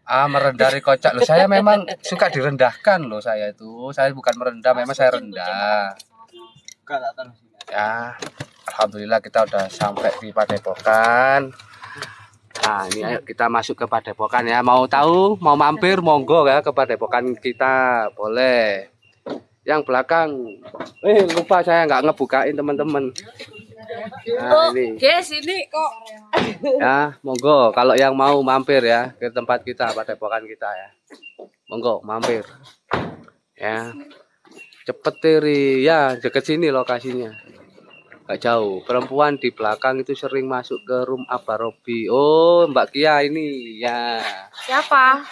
Ah, merendah kocak loh. Saya memang suka direndahkan loh saya itu. Saya bukan merendah, memang saya rendah. Enggak tak tahu. Ya, alhamdulillah kita udah sampai di Padepokan. Nah, ini ayo kita masuk ke Padepokan ya. Mau tahu, mau mampir, monggo ya ke Padepokan kita, boleh. Yang belakang, eh lupa saya nggak ngebukain teman-teman. Nah, Oh, ini guys, ini kok ya, monggo. Kalau yang mau mampir ya ke tempat kita, Padepokan kita ya, monggo mampir. Ya, cepet tiri ya deket sini lokasinya nggak jauh perempuan di belakang itu sering masuk ke room Abah Robi oh Mbak Kia ini ya siapa?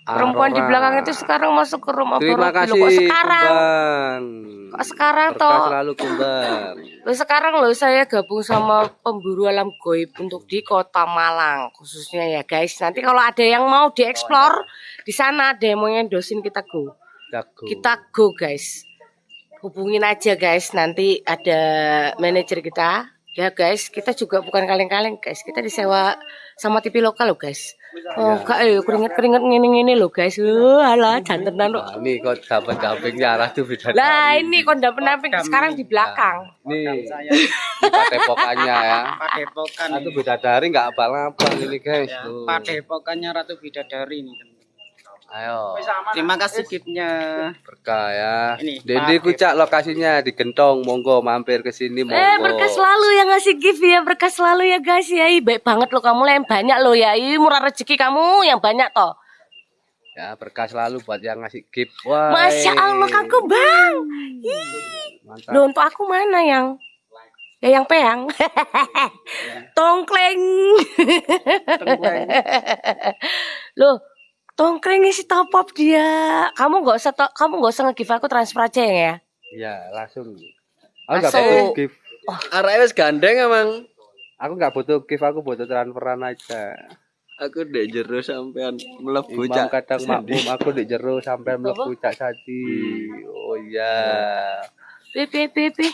Perempuan di belakang itu sekarang masuk ke rumah terima Borobudur. kasih Kok sekarang? Kumbang Kok sekarang toh? selalu Kumbang Loh, sekarang loh saya gabung sama pemburu alam goib untuk di Kota Malang khususnya ya guys. Nanti kalau ada yang mau dieksplor di sana ada yang mau ngendosin kita go. jago Kita go guys. Hubungin aja guys. Nanti ada manajer kita. Ya guys, kita juga bukan kaleng-kaleng guys. Kita disewa sama TV lokal loh guys. Oh, enggak eh keringet-keringet ngene-ngene loh guys. Oh, alah jantenan kok. Nah, ini kok dapat dampingnya arah tuh beda Lah ini kondak penamping sekarang di belakang. nih ini padepokannya ya Padepokan. Ratu Bidadari nggak abal-abal ini guys tuh. Padepokannya Ratu Bidadari ini. Ayo. Terima kasih giftnya. berkah ya. Ini, Dendi Pak. kucak lokasinya di Gentong. Monggo mampir ke sini monggo. Eh berkah selalu yang ngasih gift ya. Berkah selalu ya guys. Ya baik banget loh kamu lah. Yang banyak loh ya. Ih, murah rezeki kamu yang banyak toh. Ya berkah selalu buat yang ngasih gift. Wah Masya Allah kangku bang. Mantap. Loh untuk aku mana yang? Ya yang peang. Tongkleng. Loh tongkleng isi top up dia. Kamu nggak usah to- kamu nggak usah nge-give aku transfer aja ya? Ya langsung. Aku nggak butuh gift. Arahnya wis gandeng emang. aku nggak butuh gift aku butuh transferan aja. Aku dek jero sampean mlebu cak. kadang makmum aku di jero sampai mlebu cak sadi oh iya. Pipi pipi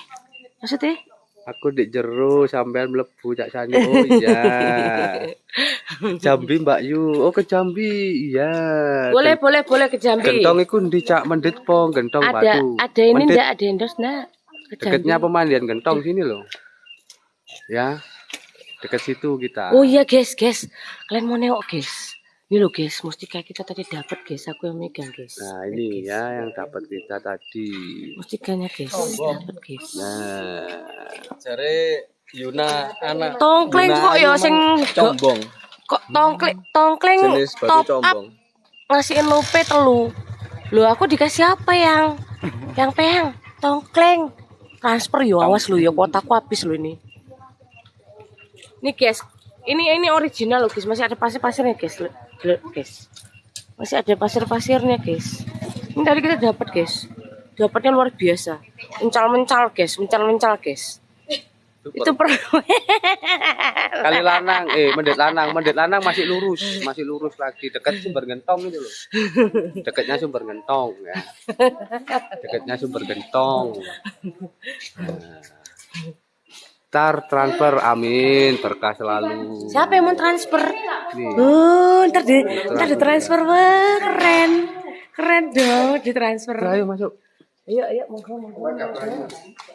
maksudnya aku di jero sampai mlebu cak sani oh iya Jambi Mbak Yu oh ke Jambi iya boleh boleh boleh ke Jambi Gentong iku ndi cak mendit po gentong ada batu. ada ini Mendit enggak ada ke Jambi. deketnya pemandian gentong sini loh. Ya. Deket situ kita. Oh iya guys, guys. Kalian mau nengok guys. Ini loh guys, mustika kita tadi dapat guys. Aku yang megang guys. Nah, ini ya yang dapat kita tadi. Mustikanya guys, dapat guys. Nah, Jare Yuna anak Tongkleng Yuna kok ya sing combong. kok tongkleng tongkleng Jenis batu top up combong. ngasihin lope telu lu aku dikasih apa yang yang peyang tongkleng transfer yo awas lu ya kotaku habis lu ini ini guys ini ini original loh guys masih ada pasir-pasirnya guys Lu- lu- guys masih ada pasir-pasirnya guys ini tadi kita dapat guys dapatnya luar biasa. Mencal-mencal guys mencal-mencal guys itu per Kali lanang, eh mendet lanang, mendet lanang masih lurus, masih lurus lagi. Dekat sumber gentong itu loh. Dekatnya sumber gentong ya. Dekatnya sumber gentong. Nah. Tar transfer amin berkah selalu. siapa yang mau transfer Nih. Oh, ntar di ntar di transfer wah keren keren dong di transfer Ayo masuk. ayo ayo monggo monggo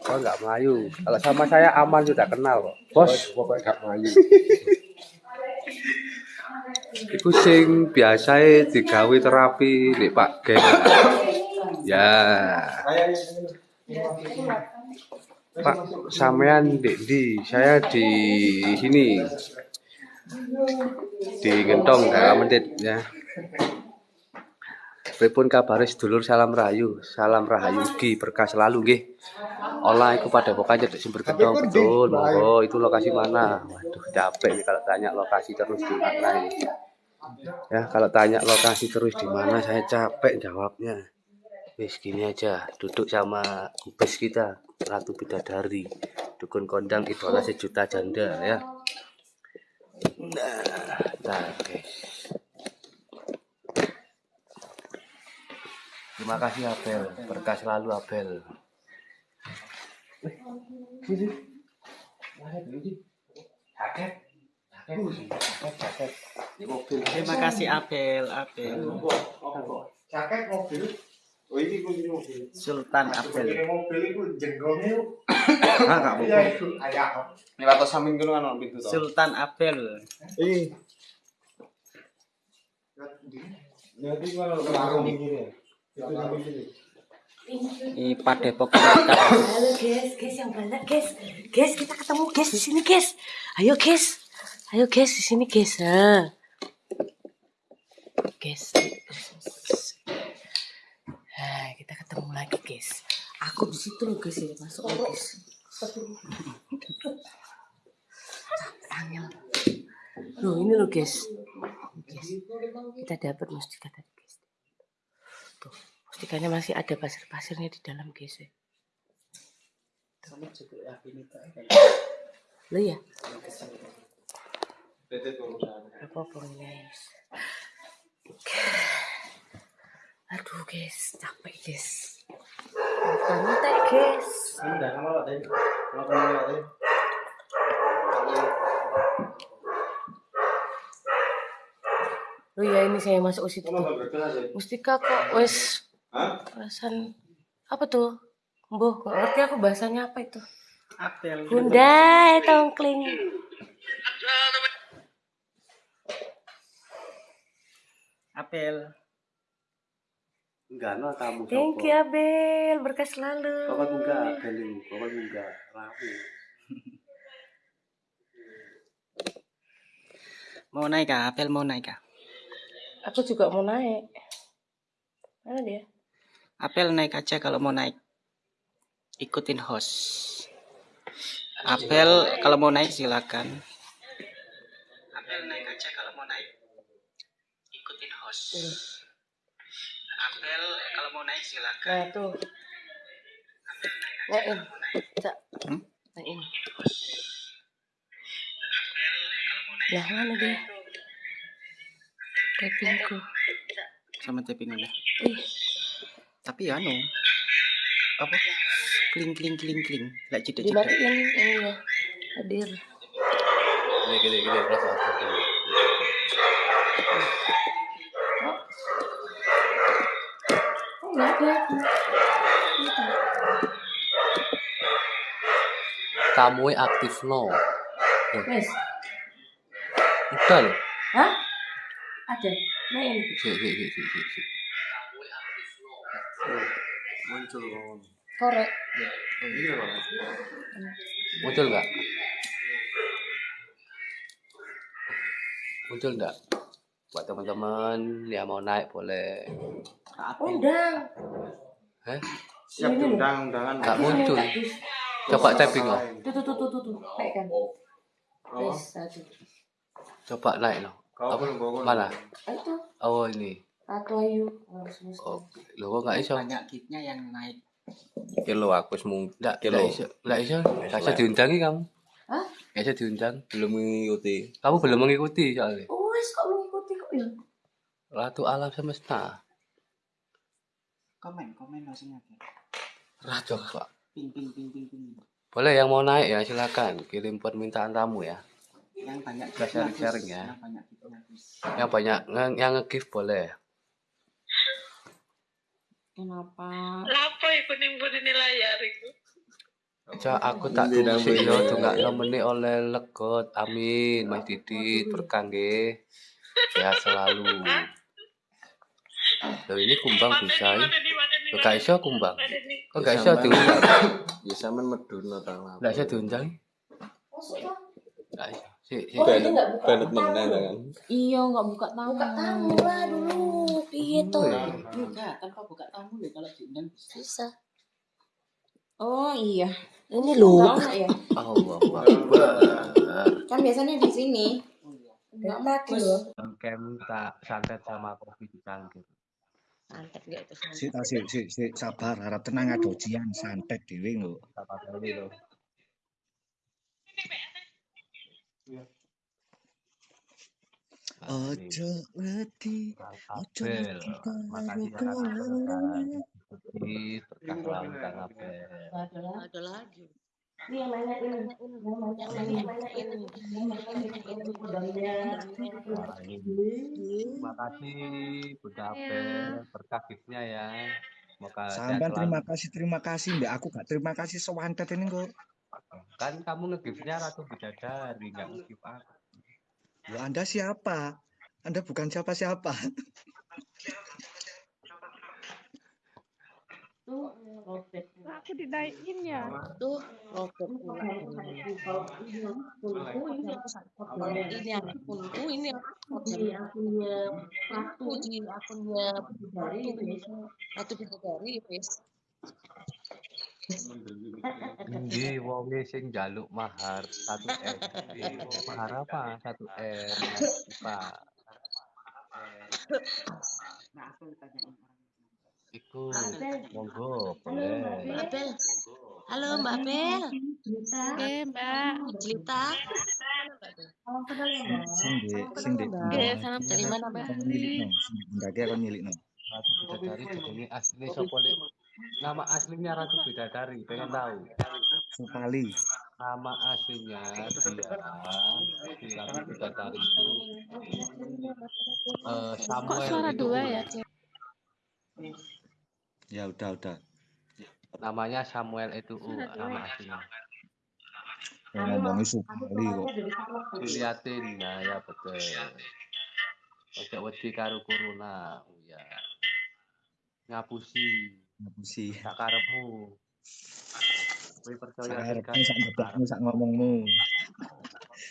Oh enggak Melayu. Kalau sama saya aman sudah kenal kok. Bos, pokoknya enggak Melayu. Iku sing biasa digawe terapi nek Pak Geng. Ya. Pak, sampean di, di saya di sini. Di Gentong dalam menit ya. Pripun kabare sedulur salam rahayu, salam rahayu ugi berkah selalu nggih. Olah iku pada pokoknya di sumber gedong betul, monggo itu lokasi mana? Waduh, capek nih kalau tanya lokasi terus di mana ini. Ya, kalau tanya lokasi terus di mana saya capek jawabnya. Wis gini aja, duduk sama kubes kita, Ratu Bidadari. Dukun kondang idola sejuta janda ya. Nah, nah oke. Terima kasih Abel, berkah selalu Abel. Terima kasih Abel, Abel. Jaket mobil. Oh ini kunci mobil. Sultan Abel. Kunci mobil itu jenggongnya. Ah, enggak Iya kan. Sultan warung ini. Sini. Di Padepokan halo guys guys yang banyak guys guys kita ketemu guys di sini guys ayo guys ayo guys di sini guys ha. guys Nah, kita ketemu lagi guys. Aku di situ loh guys ya masuk loh guys angel. Loh ini loh guys. Guys kita dapat mustika tadi guys. Tuh mustikanya masih ada pasir-pasirnya di dalam guys ya. Lo ya apa apa guys aduh guys capek guys santai guys. Kalau kenal tadi. lo ya ini saya masuk situ tuh. mustika kok wes perasaan apa tuh Boh, gak ngerti aku bahasanya apa itu. Abel. Bunda, tongkling. Apel. Enggak no tamu Thank you Abel, berkah selalu. Pokoknya enggak, beli, pokoknya enggak, rapi. Mau naik kah? Apel mau naik kah? Aku juga mau naik. Mana dia? Apel naik aja kalau mau naik. Ikutin host. Apel kalau mau naik silakan. Apel naik aja kalau mau naik. Ikutin host. Apel kalau mau naik silakan. Nah tuh. Naikin. Cak. Hmm? Naikin. Lah mana dia? Tapingku. Sama tapping udah. Ih, Tapi ya anu. Apa? Kling kling kling kling. Lek cedek cedek. dimatiin ini ya. Hadir. Gini gini kelas Oh. Kamu aktif no. Wes. Udah loh. Hah? Ada. Main. Si si si si si. si. Muncul. Korek. Muncul nggak? Muncul enggak? Buat teman-teman yang mau naik boleh. Undang. Heh? Siap diundang undangan. Enggak muncul. Coba tapping loh. Tuh tuh tuh tuh tuh tuh. Naik kan. Oh. Coba naik loh. Kau Apa? Mana? Ah, Itu. Oh ini. Ratu Ayu. Oh. Oh, lo kok enggak iso? banyak kitnya yang naik Kilo aku semua Enggak, Kilo. enggak iso. Enggak iso. Diundangi kamu. Hah? Enggak iso diundang. belum mengikuti. Kamu belum mengikuti soalnya. Oh, wes kok mengikuti kok ya? Ratu alam semesta. Komen komen langsung aja Ratu Coba. ping ping ping ping ping Boleh yang mau naik ya silakan kirim permintaan tamu ya. yang banyak Kita kitnya, sharing-sharing Gus. ya. yang banyak Gus. Yang banyak yang, nge-gift boleh. Kenapa? Lapo iku ning mburi layar iku? Ja, aku tak tunggu yo boleh. tunggak nomene oleh legot. Amin, Mas Didit berkah nggih. Sehat selalu. Loh ini kumbang bisa ya? Loh gak iso kumbang. Kok gak iso diundang? Ya sampean medun ta. Gak iso diundang? Gak iso. Si, si. Oh, itu nggak buka Benet tamu. meneh kan. Iya, nggak buka tamu. Buka tamu lah dulu. Piye tuh? enggak tanpa buka tamu loh kalau diundang Bisa. Oh iya. Ini nggak ya? Allah Akbar. Kan biasanya di sini. Enggak pakai loh. Kem tak santet sama kopi di cangkir. Santet gak itu santet. Si, si, si, si, sabar, harap tenang ada ujian santet dewe lho. Apa kali lo? Ojo wedi, ojo makasih karo kowe. berkah. Kang Abel. Ada lagi. Ini yang nanya ini, yang nanya ini, yang nanya ini, yang nanya ini, kudangnya. Wah, ini. Terima kasih Bunda Abel, berkah giftnya ya. Semoga Sampai terima kasih, terima kasih Mbak. Aku gak terima kasih sewantet ini kok. Kan kamu nge-giftnya Ratu Bidadari, nggak nge-gift aku. Ya Anda siapa? Anda bukan siapa-siapa. Tuh, robek. Aku dinaikin ya. Tuh, robek. Ini akunku, ini aku di akunnya Ratu, di akunnya Bidadari. Ndi wonge sing njaluk mahar 1 M. Mahar apa? 1 M. Pak. nah aku orang Iku monggo boleh. Mbak Bel. Halo Mbak Bel. Oke, Mbak. Jelita. Sing di, sing di. Oke, salam Dari mana, Mbak? Kon nyilikno, sing di bundake kon nyilikno. Ratu Bidadari jenenge asli sapa Lek? Nama aslinya Ratu Bidadari, pengen tahu. Supali. Nama aslinya dia Ratu Bidadari itu eh, Kok Samuel suara itu dua ya? Ya udah, udah. namanya Samuel itu U, nama aslinya. Kok ngomongnya Supali kok. Diliatin, nah ya betul. Ojo wedi karo corona, oh ya. Ngapusi, Ngapusi. gak karepmu. Kowe percaya gak sak ndebakmu, sak ngomongmu.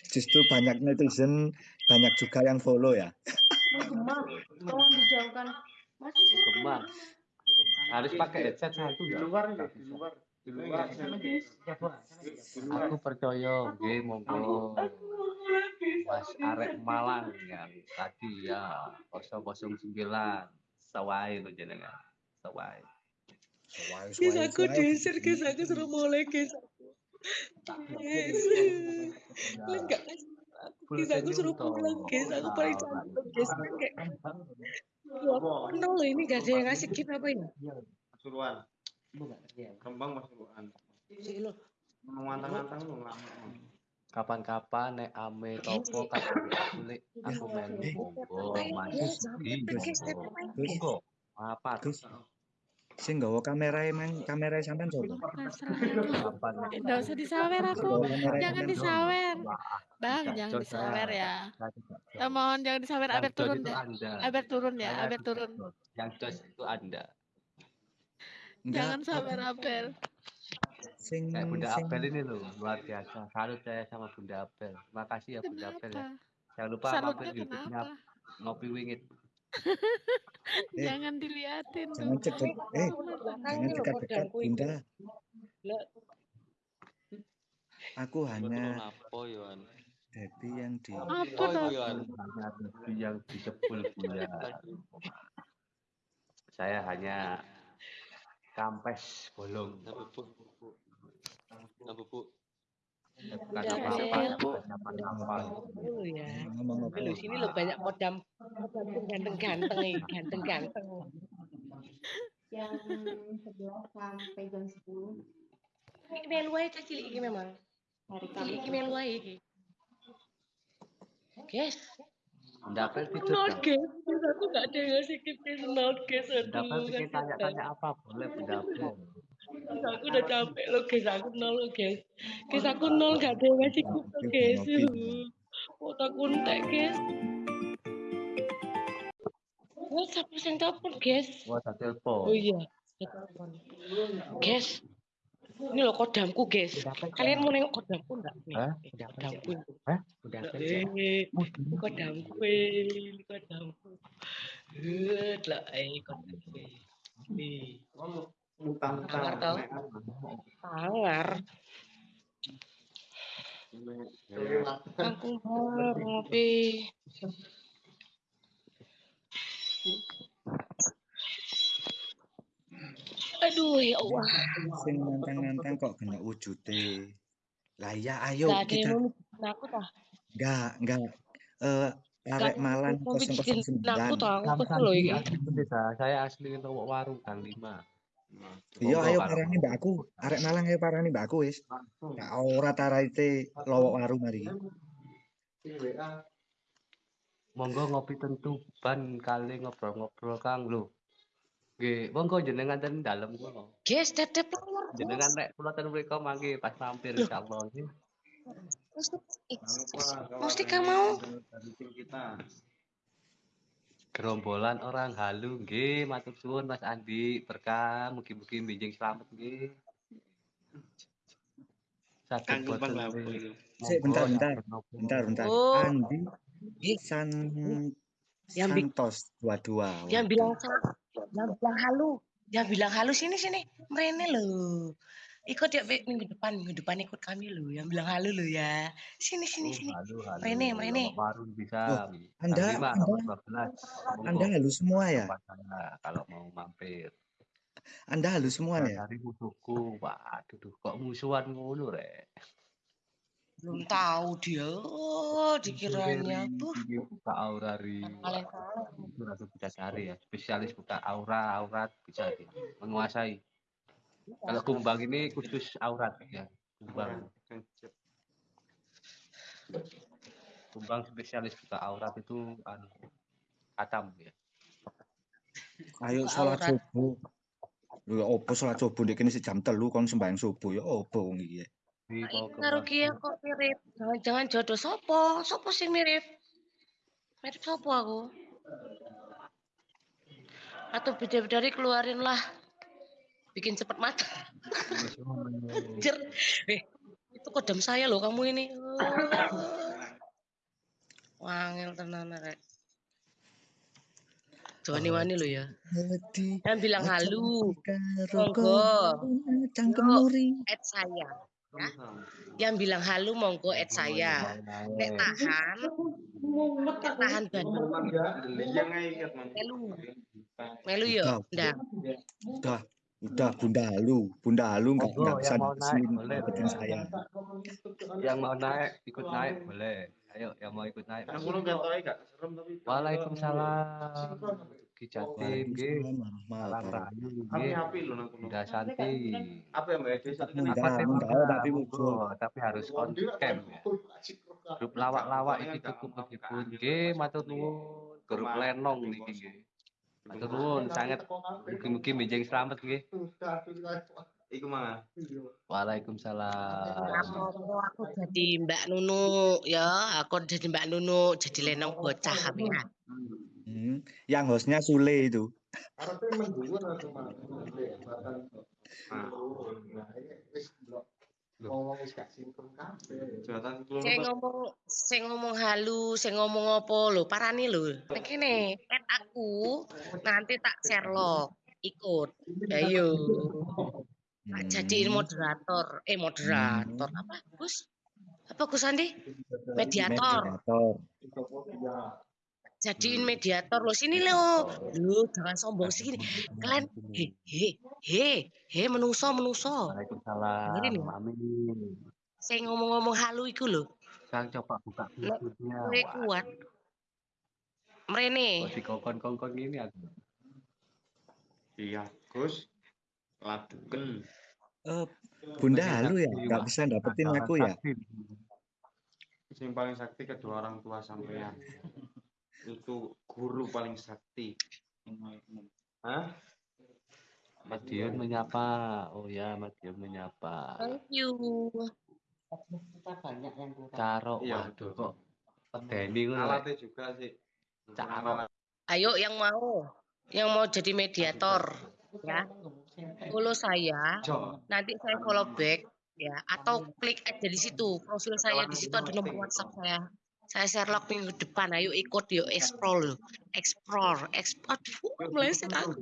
Justru banyak netizen, banyak juga yang follow ya. Menggema. Tolong dijauhkan. Mas, gemas. Harus pakai headset satu ya. luar enggak? Di luar. Di luar. Aku percaya, nggih monggo. Mas Arek Malang yang tadi ya 009 sawai lo jenengan. Sawai. Guys, aku diusir, guys. Aku suruh mulai, guys. Guys. Enggak, guys. Guys, aku suruh pulang, guys. Aku paling capek, guys. Wah, kenal loh ini gak ada yang ngasih gift apa ya? Pasuruan. Kembang Pasuruan. Mau ngantang-ngantang lu nggak mau. Kapan-kapan nek ame topo aku lek aku melu monggo Mas. Monggo. Apa? Gus. Sing nggawa kamera emang kamera sampean coba. Kapan? Enggak usah disawer aku. Jangan disawer. Bang, jangan disawer ya. Eh, mohon jangan disawer, aber jos turun deh. Aber turun ya, aber tidak turun. Yang jos itu Anda. Jangan sawer aber. Sing Bunda sing Abel ini loh, luar biasa. Salut saya sama Bunda Abel. Terima kasih ya Bunda Abel ya. Jangan lupa mampir YouTube-nya? Ngopi Wingit. Eh. Jangan diliatin Jangan dong. cedek, eh, jangan dekat-dekat Bunda. Aku hanya? Debbie yang di Apa Debbie yang disebul Buya. Saya hanya kampes bolong. Apa bu? Bu? Bu. bukan apa-apa. Dulu ya. ngomong apa? Lu sini lo banyak kodam kodam ganteng-ganteng nih, ganteng-ganteng. Jam 11 sampai jam 10 Iki melu cah cilik iki memang. hari Cilik Kamis. melu iki. Guys, Dapat tidur not guys. Aku gak ada yang ngasih kipas not guys. Dapat kasihan tanya-tanya apa boleh pendapat. Guys, aku udah capek lo guys, aku nol lo guys. Guys, aku nol gak ada yang ngasih kipas guys. Kok tak kuntek guys. Guys, siapa yang telepon guys? Wah, tak telepon. Oh iya, telepon. Guys, ini loh kodamku guys. Kalian mau nengok kodamku enggak? Nih, Hah? kodamku. Hah? Eh, ini kodamku, eh, ini kodamku. Eh, lah, eh, kodamku. Nih. Sangar. Aku mau ngopi. Aduh, ya Allah. Sing kok kena wujude. Lah ya ayo Gak kita aku tah. enggak enggak eh Gak arek Malang yang mau mijitin 009. aku. Aku kesel loh pendeta, saya asli nongok warung Kang Lima. Iya ayo parani mbak aku. Arek Malang ayo parani mbak aku wis. Ya ora taraite lowok warung mari. monggo ngopi tentu ban kali ngobrol-ngobrol Kang lho. Nggih, monggo jenengan ten dalem kula. Guys, tetep. Jenengan nek kula ten mriko mangke pas mampir insyaallah nggih. Mustika mau. Gerombolan orang halu nggih, matur suwun Mas Andi, berkah mugi-mugi binjing slamet nggih. Kanggo boten. Sik bentar bentar. Bentar bentar. Oh. Andi San Yang Santos dua-dua. Yang bilang yang bilang halu, yang bilang halu sini sini, merene loh. Ikut ya Be, minggu depan, minggu depan ikut kami loh. Yang bilang halu loh ya. Sini sini Oh, sini. merene. Lowok warung bisa. Kang Anda Anda nomor 12. Anda halus semua ya? Kalau mau mampir. Anda halus semua ya? Dari musuhku, waduh, duh, kok musuhan ngono rek. Belum tahu dia. Oh, dikiranya tuh. Buka aura ri. Itu rasa bisa cari ya. Spesialis buka aura, aurat bisa. Menguasai. Kalau kumbang ini khusus aurat ya. Kumbang. Kumbang spesialis buka aurat itu anu katam ya. Ayo sholat subuh. Lho ya opo sholat subuh ndek kene jam telu kon sembahyang subuh ya opo wong iki. Ini kia kok mirip. Jangan-jangan jodoh sopo? Sopo sih mirip? Mirip sopo aku? Atau beda-beda keluarin lah. Bikin cepet mata. Anjir. Eh, itu kodam saya loh kamu ini. Wangil tenan rek. Wani-wani lo ya. Hati Yang bilang halu. Monggo. cangkem add saya. Ya. Yang bilang halu monggo add saya. Nek tahan, nek tahan Bandung. Melu. Melu yo, Udah, ndak. udah, udah Bunda Halu, Bunda Halu nggak Monggo, nggak bisa yang mau naik boleh. dapetin saya. Yang mau naik ikut naik boleh. Ayo yang mau ikut naik. Aku lu gak tau gak serem tapi. Waalaikumsalam. Ki Jatim lu nang kono. Bunda Santi. Apa yang mbak desa itu Munda, Apa tema? tapi muncul. tapi harus on cam ya. Grup lawak-lawak iki cukup menghibur nggih, matur nuwun. Grup lenong niki nggih. Matur nuwun sangat mugi-mugi benjing slamet nggih. Iku mah. Waalaikumsalam. Aku jadi Mbak Nunu ya, aku jadi Mbak Nunu, jadi lenong bocah kami ya. Hmm, Yang hostnya Sule itu. Ngomong wis gak sinkron kabeh. Sing ngomong sing ngomong halu, sing ngomong apa lho, parani lho. Nek kene, pet aku nanti tak Sherlock ikut. Ayo. Tak jadiin moderator, eh moderator apa? Gus? Apa Gus Andi? Mediator. Mediator. Jadiin mediator lo sini lo. Lu jangan sombong sini. Kalian he he he he menungso menungso. Waalaikumsalam. Amin. Saya ngomong-ngomong halu iku lho. Sekarang coba buka pintunya. kowe kuat. Mrene. Oh, di kongkon-kongkon ini aku. Iya, Gus. Laduken. Eh, Bunda halu ya, nggak bisa dapetin aku ya. Yang paling sakti kedua orang tua sampean. Itu guru paling sakti. Hah? Mas Dion menyapa. Oh ya, Mas Dion menyapa. Thank you. Kita banyak yang kurang. Caro, Iya, waduh kok pedeni ku. Alatnya juga sih. Caro. Ayo yang mau, yang mau jadi mediator, ya. Follow saya, nanti saya follow back, ya. Atau klik aja di situ, profil saya di situ ada nomor WhatsApp saya. Saya Sherlock minggu depan, ayo ikut yuk explore, explore, explore. Aduh, meleset aku.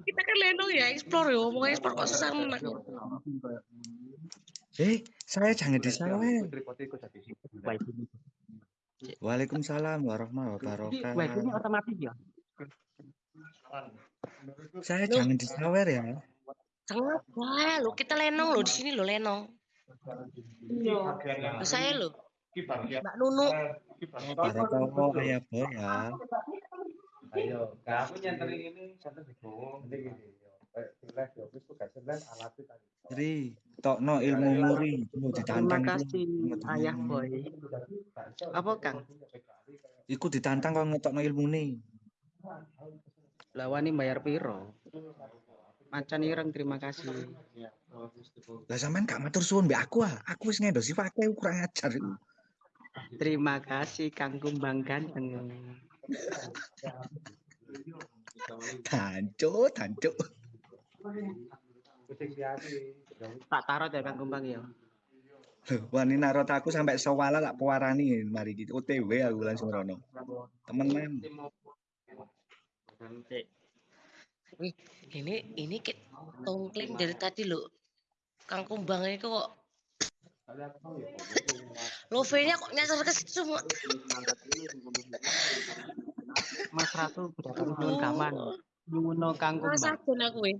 Kita kan lenong ya, explore ya, ngomong explore kok susah menang. Eh, saya jangan disawer. Waalaikumsalam warahmatullahi wabarakatuh. otomatis ya. Saya jangan disawer ya. Kenapa? Lo kita lenong lo di sini lo lenong. Lo saya lo, Mbak Nunu. Barakallah ayah boy ya. Ayo, kamu nyanterin ini santai di bawah. Ini gini. Kayak di live di office tuh gak sebenarnya alatnya tadi. Ri, tokno ilmu muri, mau Terima ditantang itu. kasih Ayah Boy. Apa Kang? Iku ditantang kok ngetokno ilmu nih. Lawani bayar piro? Macan ireng terima kasih. Lah sampean gak matur suwun mbek aku ah. Aku wis ngendosi fakih kurang ajar iku. Terima kasih Kang Kumbang ganteng. Tanco, tanco. Tak tarot ya Kang Kumbang ya. Loh, wani narot aku sampai sewala tak pewarani mari gitu. OTW aku langsung rono. Temenan. Wih, ini ini kayak tongkling dari tadi lo. Kang Kumbang ini kok Love-nya kok nyasar ke situ semua. Mas Ratu berdatang dengan kaman. Nyuwuno Kang Kurang Kumbang. sajen aku weh.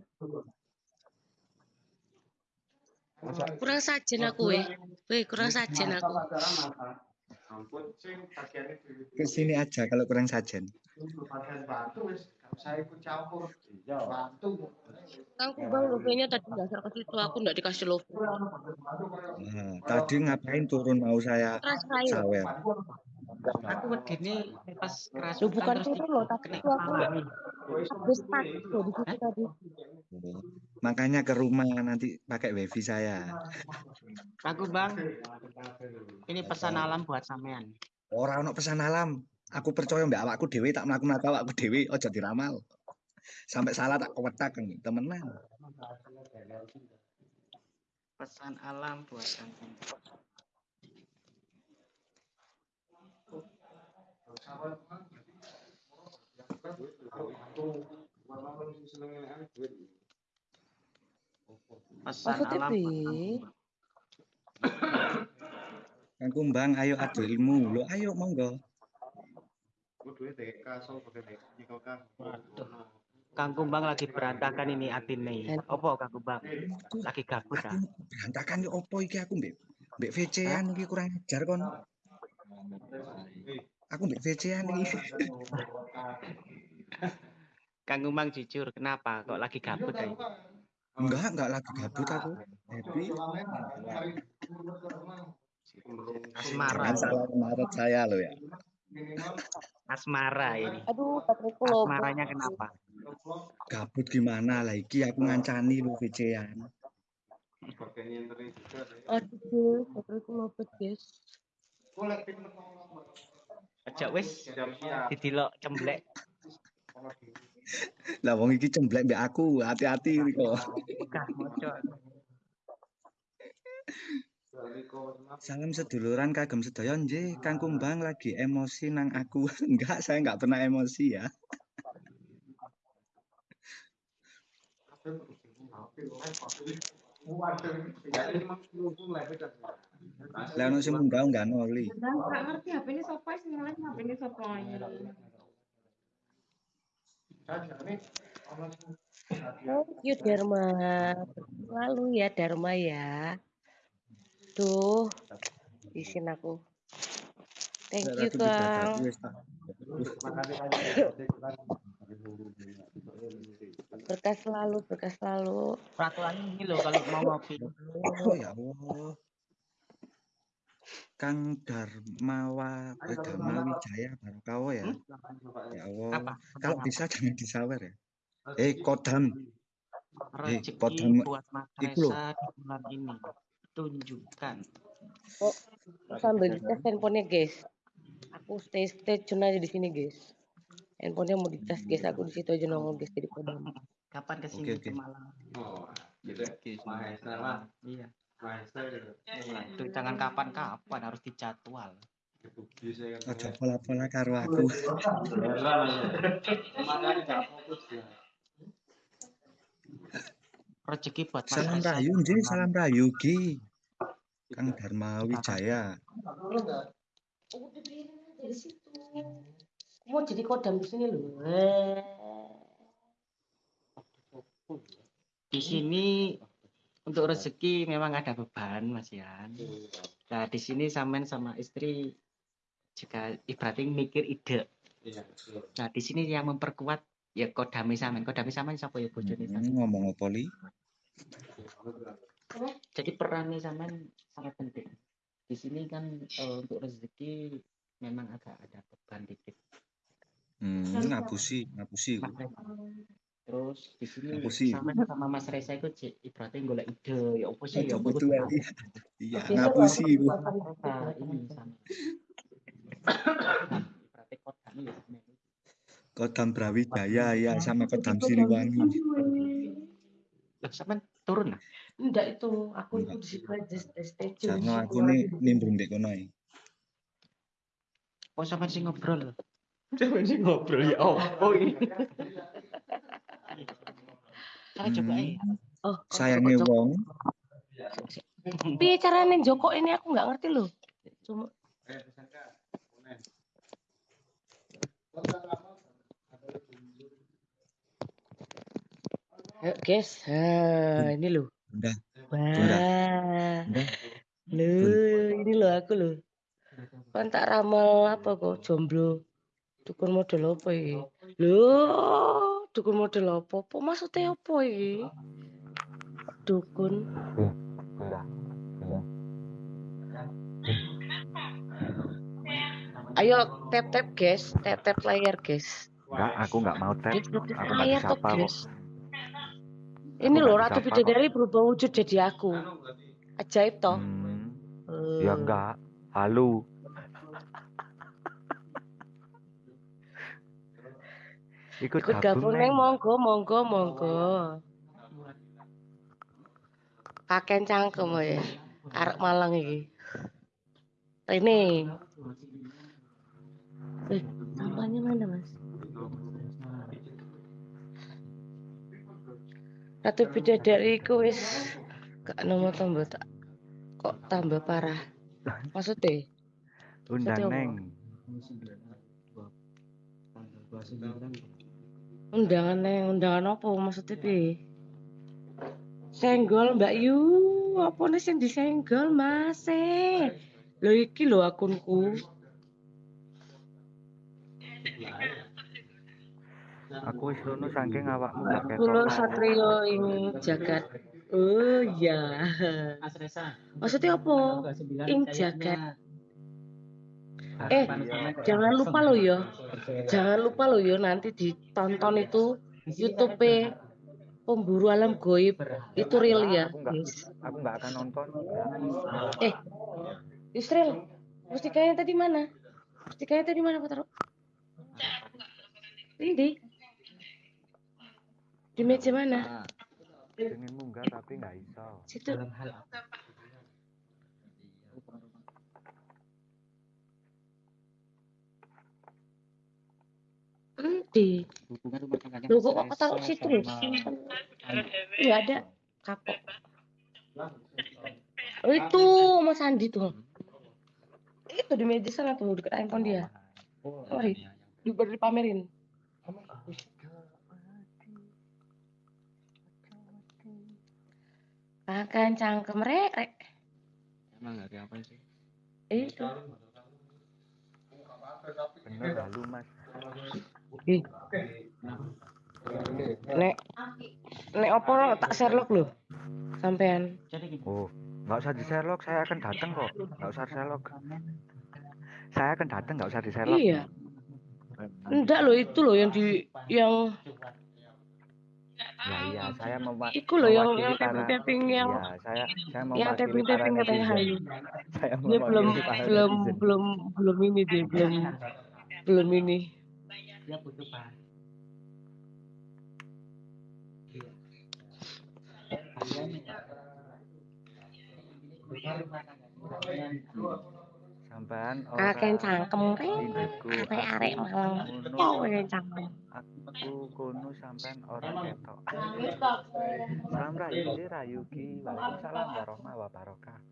Kurang sajen aku weh. Weh, kurang sajen aku. Ke sini aja kalau kurang sajen. Usah ikut campur. Iya. Batu. Kang Kumbang love-nya tadi nyasar ke situ aku nggak dikasih love. Nah, tadi ngapain turun mau saya saya. sawer. Aku begini pas keras. Bukan turun loh, tapi itu aku habis tadi. Makanya ke rumah nanti pakai wifi saya. Kang Kumbang. Ini pesan alam buat sampean. Ora ono pesan alam. Aku percaya mbak awakku dhewe tak mlaku-mlaku awakku dhewe aja diramal. Sampai salah tak kewetak temenan. Pesan alam buat. Pesan Maksudnya alam Kang Kumbang. Kang Kumbang, ayo adu ilmu. Lo ayo monggo. Kudu TK so pakai TK kan. Kang Kumbang lagi berantakan ini atine. Apa Kang Kumbang? Lagi gabut ah. Berantakan yo opo iki aku mbek mbek VC-an iki kurang ajar kon. Aku mbek VC-an iki. Kang Kumbang jujur, kenapa kok lagi gabut ya? Enggak, enggak lagi gabut aku. Happy. Asmara. Jangan salah saya lo ya. Asmara ini. Aduh, bateraiku loh. Asmaranya kenapa? Gabut gimana lah iki aku ngancani lo VC-an. Aduh, bateraiku lobet guys. Aja wis didelok cemblek. Lah wong iki cemblek mbek aku, hati-hati kok. Salam seduluran kagem sedaya nggih, Kang Kumbang lagi emosi nang aku. Enggak, saya enggak pernah emosi ya. Lah ono sing munggah enggak noli. Enggak ngerti HP ini sapa sing ngeles HP ini sapa Thank you Dharma. Lalu ya Dharma ya. Tuh, isin aku. Thank you Kang. wis tak. Berkah selalu, berkah selalu. Peraturan ini loh kalau mau ngopi. Oh ya Allah. Kang Darmawa eh, Dharma Wijaya Barokawo ya. Ya Allah. Apa? Kalau bisa jangan disawer ya. Eh Kodam. Eh Rezeki Kodam buat Mas iku di bulan ini. Tunjukkan. Oh, sambil dites handphonenya guys. Aku stay stay tune aja di sini guys. Handphonenya mau dites guys. Aku di situ aja nongol guys jadi kodam. Kapan ke sini oke. ke Malang? Oh, gitu. Iya. Gitu. Itu jangan kapan-kapan harus dijadwal. Ojo pola-pola karo aku. Rezeki buat Mas Salam Reza rayu nggih, salam rayu Ki. Kang Dharma Wijaya. Udah biarin situ. Mau jadi kodam di sini loh. Eh. Di sini untuk rezeki memang ada beban Mas Yan. Nah di sini samen sama istri juga ibaratnya mikir ide. Nah di sini yang memperkuat ya kodami samen. Kodami samen siapa ya bojone Hmm, samen. ngomong apa li? Jadi perannya samen sangat penting. Di sini kan eh, untuk rezeki memang agak ada beban dikit. Hmm, ngapusi, ngapusi. Reza. Terus di sini Ngapusi. samen sama Mas Reza itu ibaratnya golek ide ya apa sih ya ya. Iya, ngapusi. ini sama. Ibaratnya kodami ya. Kodam Brawijaya ya sama Kodam Siliwangi. Lah sampean turun lah. Enggak itu, aku ikut di situ aja Jarno situ aku nih nimbrung dek kono. Oh sampean sing ngobrol. Sampean sing ngobrol ya. Oh, oh ini. Cara coba Hmm, eh. Oh, sayange wong. piye carane Joko ini aku nggak ngerti loh. Cuma Ayo guys, nah, ini loh. Udah, Wah, udah. loh, ini loh aku loh. Kan tak ramal apa kok jomblo. Dukun model apa iki? Loh, dukun model apa? Apa maksudnya apa iki? Dukun. Ayo tap tap guys, tap tap layar guys. Enggak, aku nggak mau tap. Aku nggak layar tuh disapa kok. Ini loh Ratu. Bidadari berubah wujud jadi aku. Ajaib toh. Hmm, ya Eh, enggak. Halo. Ikut Ikut gabung, neng monggo monggo monggo. Kakek cangkem ya. Arek Malang iki. Ini. Eh, sampahnya mana, Mas? Ratu Bidadari ku wis gak nomor tambah tak kok tambah parah. Maksudnya? Undang? Neng. Undangan neng, undangan apa maksudnya pi? Senggol Mbak Yu, apa nih sing disenggol Mas? Eh, Lho iki lho akunku. Aku wis rono saking awakmu gak ketok. Kulo Satrio ini jagat. Oh iya. Mas Reza. Maksudnya apa? Tanggal 9 Ing jagat. Eh, Iya. jangan lupa lo ya. Jangan lupa lo ya nanti ditonton itu YouTube pemburu alam goib itu real ya, Aku nggak, guys. aku nggak akan nonton. Eh, Yusril, mustikanya tadi mana? Mustikanya tadi mana, Pak Taro? Ini. Di meja mana? Pengen munggah tapi nggak iso. Situ. Dalam hal apa? Nanti. Hubungan rumah. Lu kok taruh situ? Enggak ada kapok. Oh, itu Mas Sandi tuh. Itu di meja sana tuh dekat handphone dia. Sorry. Di pamerin. Makan cangkem rek, rek. Emang hari apa sih? Itu. Bener lalu mas. Ih. Nek nek opo lo tak Sherlock lho. Sampean. Oh, nggak usah di Sherlock, saya akan datang kok. Nggak usah Sherlock. Saya akan datang, nggak usah di Sherlock. Iya. Enggak loh itu loh yang di yang Ya iya, saya mau Iku loh yang yang para- tapping yang Iya, saya saya mau yang tapping tapping katanya Hayu. Saya Dia belum mewakili belum belum belum ini dia belum belum ini. Dia butuh bahan. Sampean Kakek cangkem Arek-arek aku malang. kakek cangkem. Aku kono sampean orang ketok. Salam rayu ki rayu ki. Waalaikumsalam warahmatullahi wabarakatuh.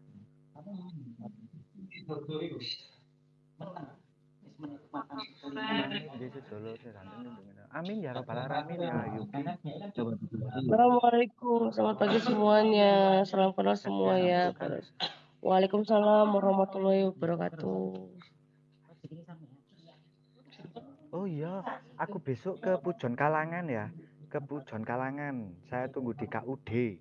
Amin ya robbal alamin ya Yuki. Assalamualaikum, selamat pagi semuanya. Salam kenal semua ya. Waalaikumsalam warahmatullahi wabarakatuh. Oh iya, aku besok ke Pujon Kalangan ya. Ke Pujon Kalangan. Saya tunggu di KUD.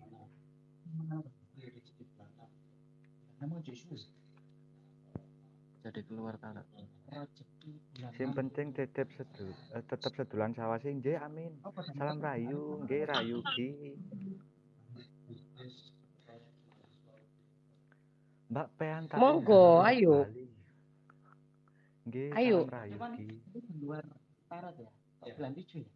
Jadi keluar tanah. Sing penting tetep sedul, eh, tetep sedulan sawah sing nggih amin. Salam rayu, nggih rayu ki. Mbak Pean tak Monggo, ayo. Nggih, Ayo. Luar Barat ya. Bulan tujuh ya.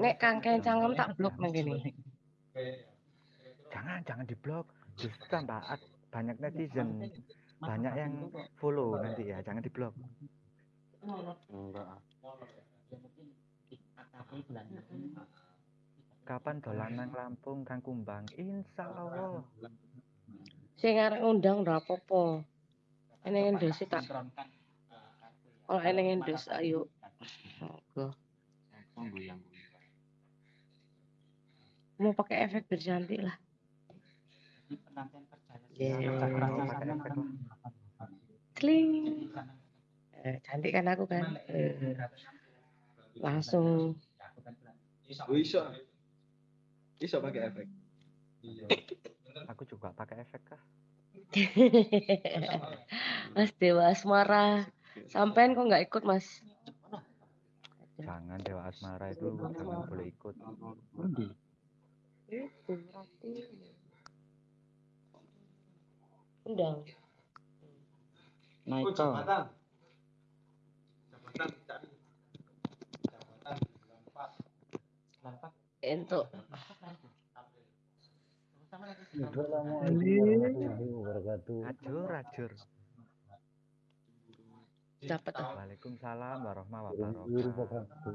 Nek kangkeng cangkem tak blok nang kene. Jangan, jangan diblok. Justru tambah banyak netizen, banyak yang follow nanti ya. Jangan diblok. Enggak. Kapan dolan nang Lampung, Kang Kumbang? Insya Allah. Sing arek ngundang ora apa-apa. Eneng tak. Kalau eneng endos ayo. Monggo. Mau pakai efek biar cantik lah. Lah. Kling. Eh, cantik kan aku kan. Eh, langsung Oh, iso. Iso pakai efek. Aku juga pakai efek kah? Mas Dewa Asmara. Sampean kok nggak ikut Mas? Jangan Dewa Asmara itu jangan boleh ikut. Itu berarti. Undang. Naik jabatan. Jabatan cari. Entuk. Ajur, ajur. Dapat. Waalaikumsalam warahmatullahi wabarakatuh.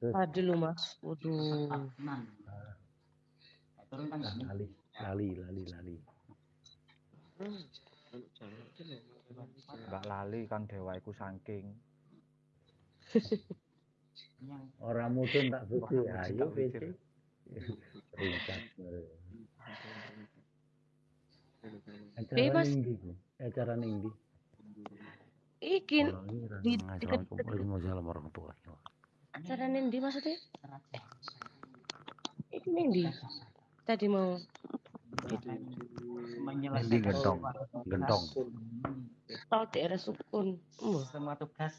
Tadi lu Mas. Waduh. lali lali lali lali Mbak Lali Kang Dewa iku saking. orang mudun tak Wah, ayo pikir. Iya, acara Mas. ninggi Bu. acara ninggi Iki ini Ran. di Waalaikumsalam warahmatullahi wabarakatuh acara nendi maksudnya? Eh, Iki nendi? Tadi mau Nindi gentong gentong tahu daerah sukun. Semua tugas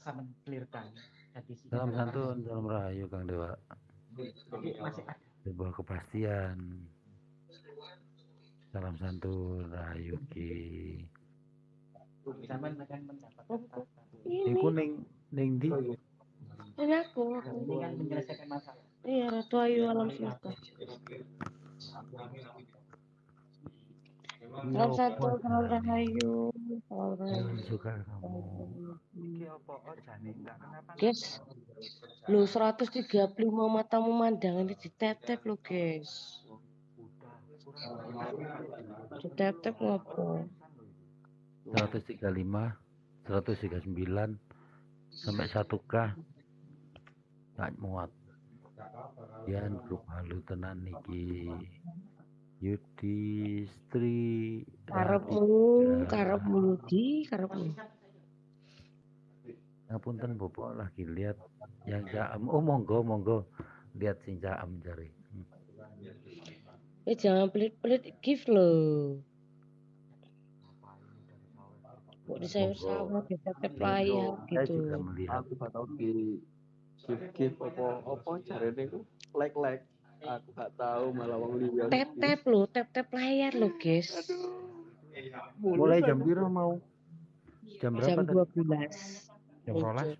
sama clearkan. Salam santun salam rahayu Kang Dewa Jadi masih ada. sebuah kepastian salam santun rahayu ki Zaman akan mendapatkan tahta. Iku ning ning di Ini aku. Ini kan menyelesaikan masalah. Iya, Ratu Ayu alam semesta. Salam satu, salam rahayu. Suka kamu. Apa? Oh? Guys, lu 135 matamu mandangan di tep lo guys. Di tep ngopo? 135, 139 sampai 1K. Nggak muat. Yan grup halu tenan niki. Yudhistri Karepmu, karepmu di, karepmu. Ngapunten Bobo lagi lihat yang jaam. Oh monggo monggo lihat sing jaam jari. Hmm. Eh jangan pelit-pelit gift lo. Kok di sayur sawah di tep layar Saya gitu. juga melihat. Aku gak tau di give give apa apa jarene ku like like. Aku gak tahu malah wong liya. Tep-tep lo, tep-tep layar lo guys. Mulai jam biru mau? Jam berapa Jam tadi? 12. Jam?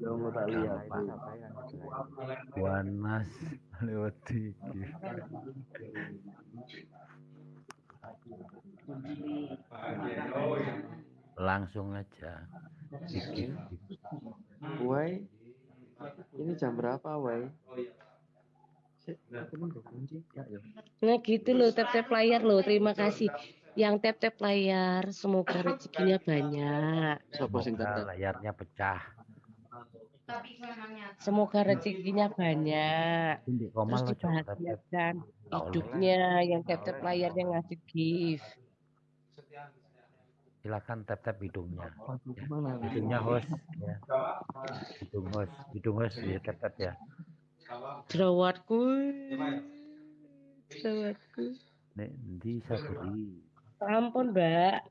Yang mau tak lihat. Wanas lewat dikit. Langsung aja. Wai, ini jam berapa, Wai? Aku mau kunci. Ya, ya. Nah gitu loh tap-tap layar loh. Terima kasih. Yang tap-tap layar semoga rezekinya banyak. Semoga layarnya pecah. Semoga rezekinya banyak. Terus dibahagiakan hidupnya yang tap-tap layar yang ngasih gift. Silakan tap tap hidungnya. Ya. Hidungnya host. Ya. Hidung host. Hidung host ya tap tap ya. Jerawatku. Jerawatku. Nek di saburi. Ampun mbak.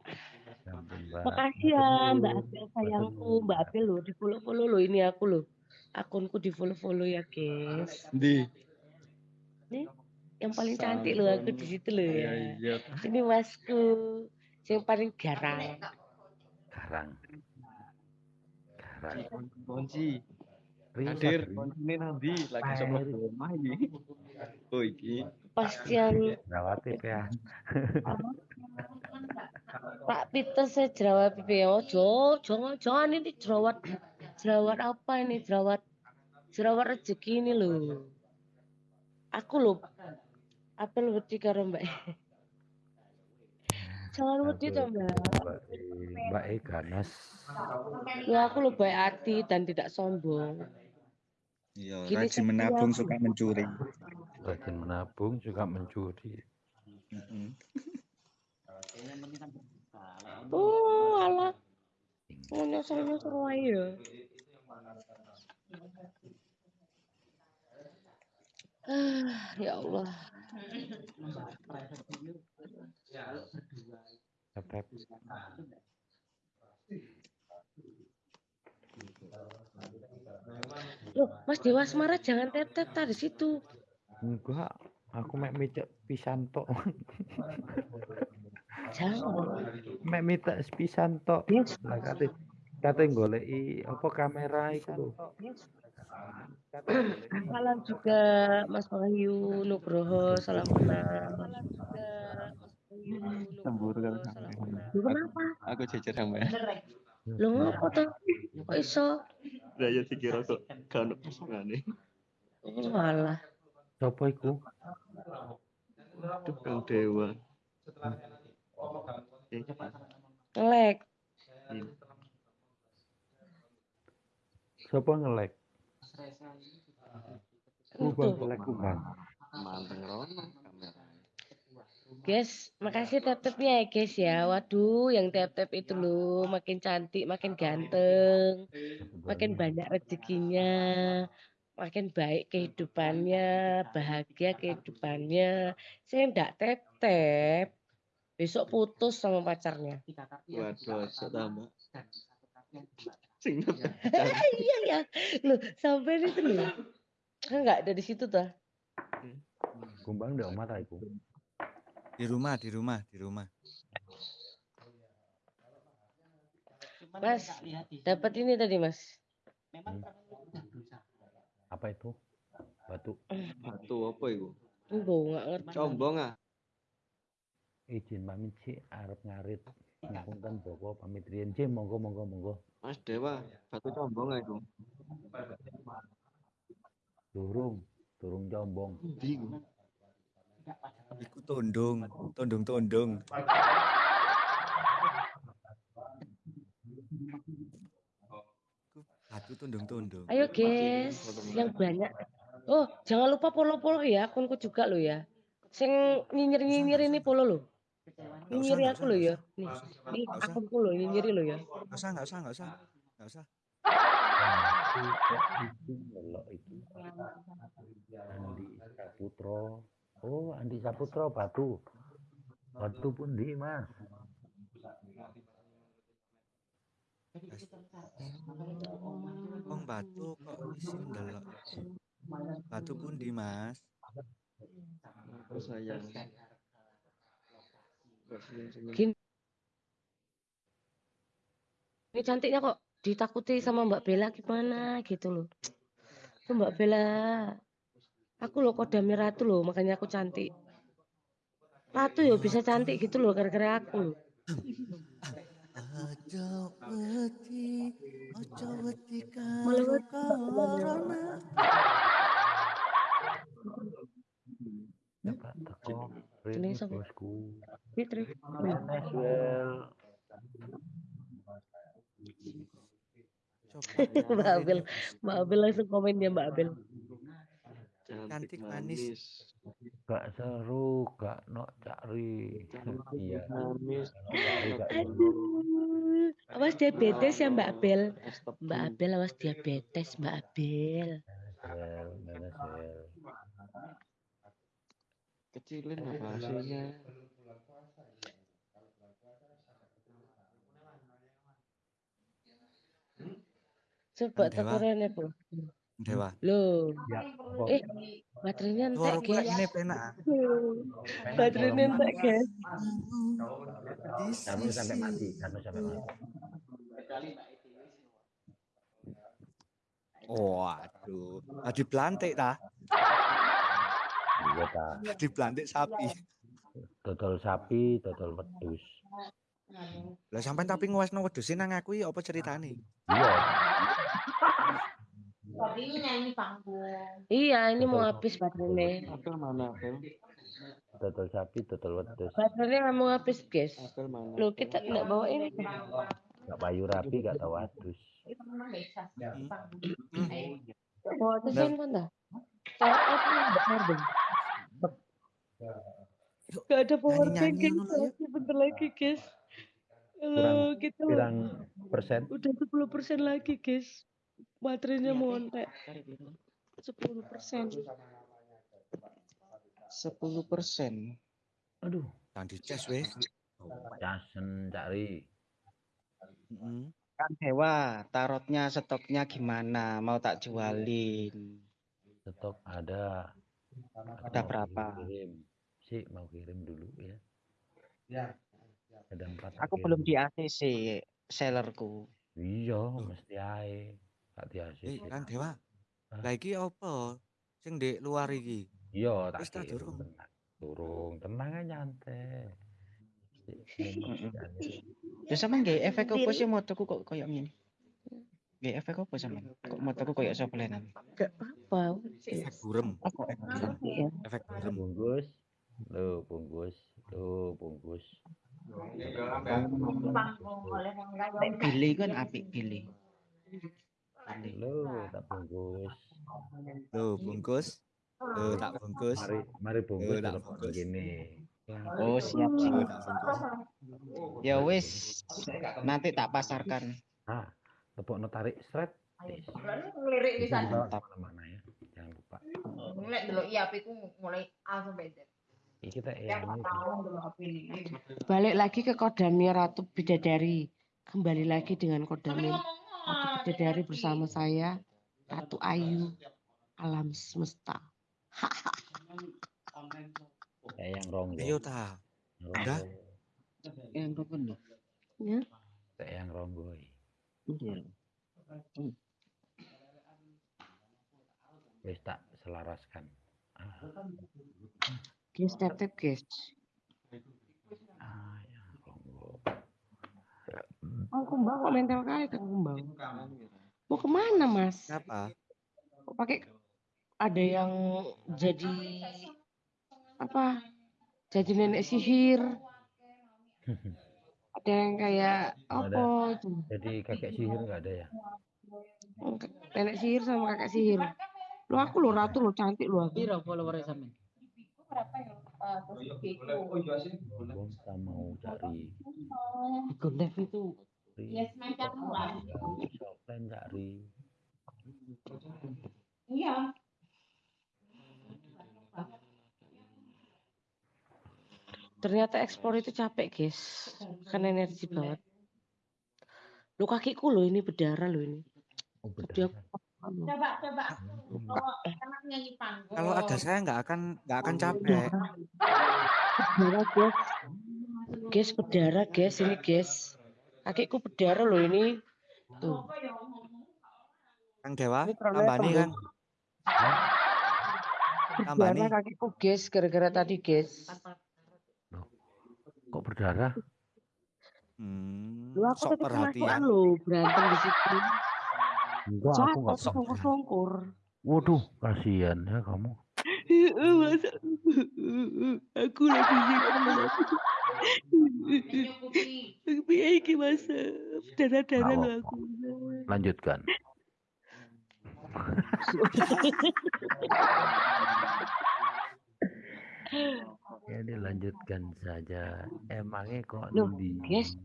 Ampun, Mbak. Makasih ya Mbak Apel sayangku. Mbak Apel loh di follow follow loh ini aku loh. Akunku di follow follow ya guys. Di. Nih yang paling cantik loh aku di situ loh ya. Iya. Ini masku. Yang paling garang. Garang. Garang. Kunci. Hadir, kuncine nanti lagi sama rumah ini. Oh iki. Pastian Rawate ya. Pak Peter saya jerawat pipi oh jo, jangan jangan ini jerawat jerawat apa ini jerawat jerawat rezeki ini loh. Aku loh apel wedi karo Mbak. Jangan wedi toh Mbak. Mbak E, ganas. Ya aku loh baik hati dan tidak sombong. Iya, rajin menabung suka mencuri. Rajin menabung juga mencuri. Oh, alah. Mau nyosor-nyosor wae ya. Ah, ya Allah. Tap tap. Loh, Mas Dewa Asmara jangan tetep tadi situ. Enggak, aku mek micek pisan tok. Jangan. mek micek pisan tok. Kate kate goleki apa kamera iku lho. Salam juga Mas Wahyu Nugroho, salam kenal. Cemburu kan sampe. Lu kenapa? Aku jejer sampe. Lu ngopo tuh? Kok iso? Lah ya dikira kok gak ono pasangane. Oh, alah. Sopo iku? Duh, Kang Dewa. Eh, Ngelek. ini. Sopo ngelek? Kubang ngelek kubang. Manteng rono. Guys, makasih tap-tapnya ya guys ya. Waduh, yang tap-tap itu loh makin cantik, makin ganteng, makin banyak rezekinya, makin baik kehidupannya, bahagia kehidupannya. Saya enggak tap-tap, besok putus sama pacarnya. Waduh, tambah. Sing iya ya, loh sampai itu loh. Kan enggak ada di situ tuh. Kumbang ndak omah ta iku. Di rumah, di rumah, di rumah. Mas, dapat ini tadi mas. Apa itu? Batu. Batu apa iku? Enggak, enggak ngerti. Combong ah. izin pamit sih arep ngarit ngapunten Boko pamit riyen sih monggo monggo monggo Mas Dewa, batu combong aku. durung durung combong Bingung. Iku tondong, tondong-tondong. Batu tondong-tondong. Ayo guys, yang banyak. Oh, jangan lupa follow-follow ya akunku juga lo ya. Sing nyinyir-nyinyir ini follow lo. Nyinyiri aku lo ya. Nih, nih akunku lo nyinyiri lo ya. Nggak usah, nggak usah, nggak usah. Nggak usah. itu Andi Saputro oh Andi Saputro batu batu pun di mas Wong batu kok isin delok. Batu pundi, Mas? Oh sayang. Gini. Ini cantiknya kok ditakuti sama Mbak Bella gimana gitu loh. Itu Mbak Bella. Aku loh kodamnya ratu loh, makanya aku cantik. Ratu ya bisa cantik gitu loh gara-gara aku Ini bosku Fitri. Mbak Abel, Mbak Abel langsung komen dia Mbak Abel. Cantik manis. gak seru gak nok cari iya Manis. Aduh, awas diabetes ya Mbak Abel. Mbak Abel awas diabetes Mbak Abel. Kecilin apa hasilnya? Coba Dewa. tekorene Bu. Dewa. Loh. ya Eh, baterainya entek, guys. ini penak. Baterainya entek, guys. kamu sampai mati kamu sampai mati Waduh, oh, dipelantik ta? iya ta Dipelantik sapi. dodol sapi dodol wedus Lah sampean tapi ngewasno wedhus nang aku iki apa ceritane? iya Tadi nyanyi panggung. Iya, ini mau habis baterainya. Apel mana apel? dodol sapi dodol wedus Baterainya mau habis, guys. Apel mana? Loh, kita enggak bawa ini. gak payu rapi gak tahu wedus Itu memang gak bisa Hmm. panggung. Bawa tuh handphone dah. Saya enggak. Gak ada power bank, guys. ya. Bentar lagi, guys. kurang Halo, kita pirang persen udah 10% lagi, guys. Baterainya mau entek. 10%. Sepuluh persen. aduh Kang dicas weh. casen cari Heeh. Kan Dewa, tarotnya stoknya gimana? Mau tak jualin? stok ada Ada mau berapa? kirim sih mau kirim dulu ya ada empat Aku kirim. belum di ACC sellerku. iya mesti ae gak di Eh, Kang Dewa. Lah iki apa? Sing ndek luar iki. iya tak Wis tak durung. tenang durung tenang aja nyantai Ya sama nggak efek apa sih motoku kok koyo ngene? Nggak efek apa sama? Kok motoku koyo soplenan? Gak apa-apa. Efek burem. Efek burem. Iya. Efek burem. bungkus lo bungkus lo bungkus Billy kan apik Billy. Lo tak bungkus Loh, bungkus. Loh, tak bungkus. mari mari bungkus tak tetep bungkus. gini Oh siap siap. tak. Ya wis, nanti tak pasarkan. ah tepuk tarik seret. Ngelirik bisa dibawa ke mana-mana ya jangan lupa Nek delok iya apiku mulai A sampai Z. kita ini. Balik lagi ke kodamnya Ratu Bidadari. Kembali lagi dengan kodamnya Ratu Bidadari bersama saya, Ratu Ayu, Alam Semesta. kayak yang ronggo Ayo ta. Yang ronggo Yang loh. Ya. kayak yang ronggo Iya. wis tak selaraskan ah. Guys, tetep guys. Kang Kumbang kok mental kali Kang Kumbang. Mau ke mana Mas? Kenapa? Kok pakai ada yang jadi apa? Jadi nenek sihir. Ada yang kayak apa? Jadi kakek sihir nggak ada ya? Nenek sihir sama kakek sihir. Lu aku lo ratu lo cantik lo aku. Piro follower sampean? Bang kita mau cari live itu. Yes, offline cari. Iya. Ternyata ekspor itu capek, guys. Kan energi banget. Lu kakiku lo ini berdarah lo ini. Oh, aku Coba coba. Kalau anak nyanyi panggung. Kalau ada saya nggak akan nggak akan capek. berdarah, guys. Guys, berdarah, guys. Ini, guys. Kakiku berdarah lo ini. Tuh. Kang Dewa. Tambah nih. Berdarah kakiku, guys. Gara-gara tadi, guys. Kok berdarah? Hmm, Lu aku sok perhatian. lo berantem di situ. Enggak, aku nggak. songkur-songkur. Waduh, kasihan ya kamu. Masa aku lagi Piye iki Mas? Darah-darah lo aku. Lanjutkan. Ya dilanjutkan saja. Emangnya kok Loh, di guys,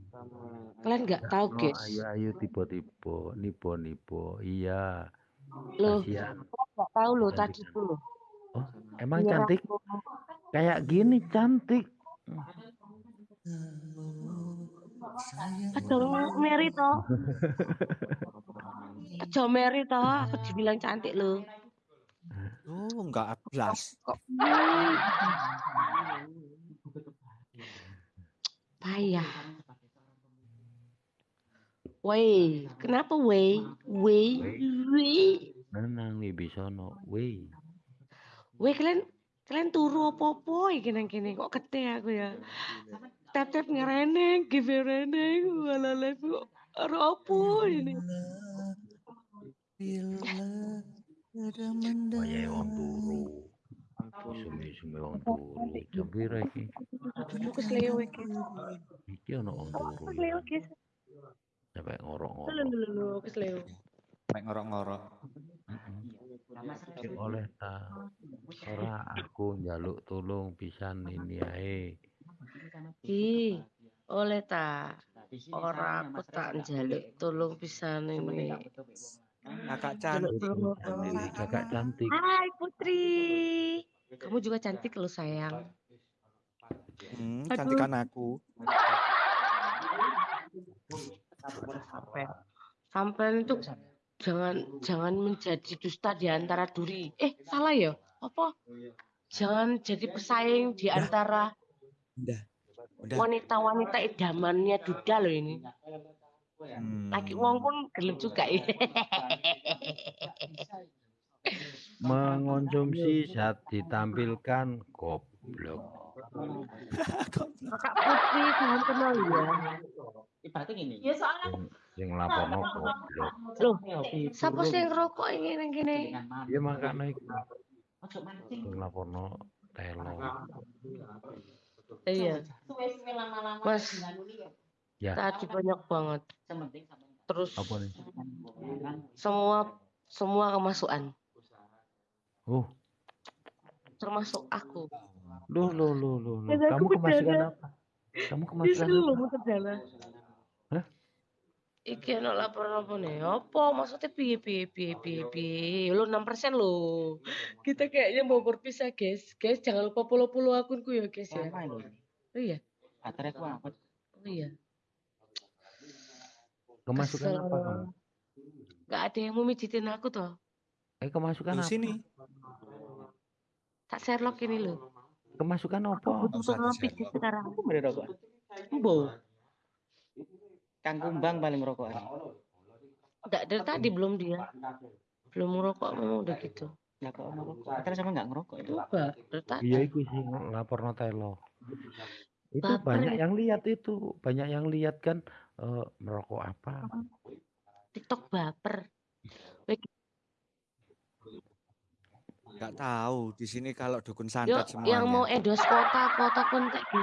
kalian nggak tahu, Oh, guys? ayo ayo tipe-tipe, nipo-nipo. Iya. Loh, nggak tahu lo tadi tuh lo. Oh, emang Iya, cantik? aku- Kayak gini cantik. Aduh, Mary toh. Aduh, Mary toh. Aku dibilang cantik lo. Oh, nggak ablas. Kok payah. Woi, kenapa woi? Woi, woi. Nenang nih bisono. Weh. Woi, kalian kalian turu apa-apa iki nang kene kok kete aku ya. Tep-tep ngereneng, give reneng, wala ora apa ini. Kaya wong turu. Sumi-sumi wong turu. Jam pira iki? Aku kesleo iki. Iki ono wong turu. Kesleo guys. Sampai ngorok-ngorok. Lho lho oleh ta. Ora aku njaluk tolong pisan ini ae. Ki, oleh ta. Ora aku tak njaluk tolong pisan ini. Kakak cantik. kakak cantik. Hai Putri. Kamu juga cantik loh sayang. Hmm, cantikan aku. Sampai sampai itu jangan jangan menjadi dusta di antara duri. Eh, salah ya? Apa? Jangan jadi pesaing di antara wanita-wanita idamannya Duda loh ini. Hmm. Laki wong pun gelem juga ya. Mengonsumsi saat ditampilkan goblok. Kakak Putri jangan kenal ya. Ibaratnya gini. Ya soalnya Sing laporno goblok. Loh, siapa sih yang ngerokok ini nang kene? Ya makanya iku. Sing laporno telo. Iya. Mas, Ya. tadi banyak banget. Terus Apa nih? semua semua kemasukan, Oh, termasuk aku. loh loh loh loh. loh. Kamu kemasukan apa? Kamu kemasukan apa? muter jalan. Hah? Iki ana laporan apa nih? Apa maksudnya piye piye piye piye piye? Lo 6% lo. Kita kayaknya mau berpisah, guys. Guys, jangan lupa follow-follow akunku ya, guys ya. Lama ini. Oh iya. Baterai ku apa? Oh iya. Kemasukan apa kamu? Gak ada yang mau mijitin aku toh. Eh kemasukan apa? sini. Tak Sherlock ini loh. Kemasukan apa? Pijit sekarang. Aku beri rokok. Embo. Kang Kumbang paling rokokan. Enggak dari tadi belum dia. Belum ngerokok memang udah gitu. Lah kok ono rokok? Terus sama enggak ngerokok itu? Dari tadi. Iya iku sih laporno telo. Itu Baper banyak yang lihat itu, banyak yang lihat kan. eh, merokok apa? TikTok baper. Nggak tahu di sini kalau dukun santet yang mau semuanya. endorse kota, kota kontak gitu.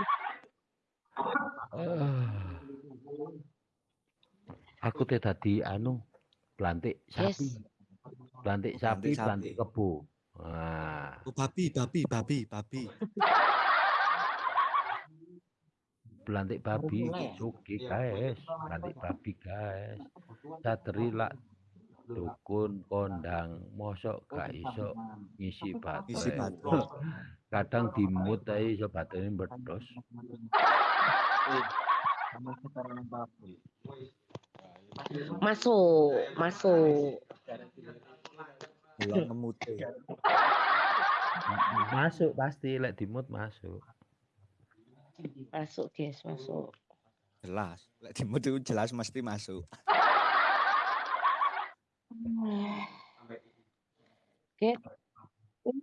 Eh, aku teh tadi anu pelantik Yes. sapi. Pelantik sapi, Pelantik pelantik sapi. kebo. Nah, Oh, babi, babi, babi, babi. pelantik babi ya? suki guys, pelantik babi guys. Satri lah dukun kondang mosok gak iso ngisi baterai. Kadang dimut ae iso baterai meledos. Masuk, masuk. Belum ngemute. Masuk pasti lek dimut masuk. Masuk, guys, masuk. Jelas. Lek dimut itu jelas mesti masuk. Oke. Ini,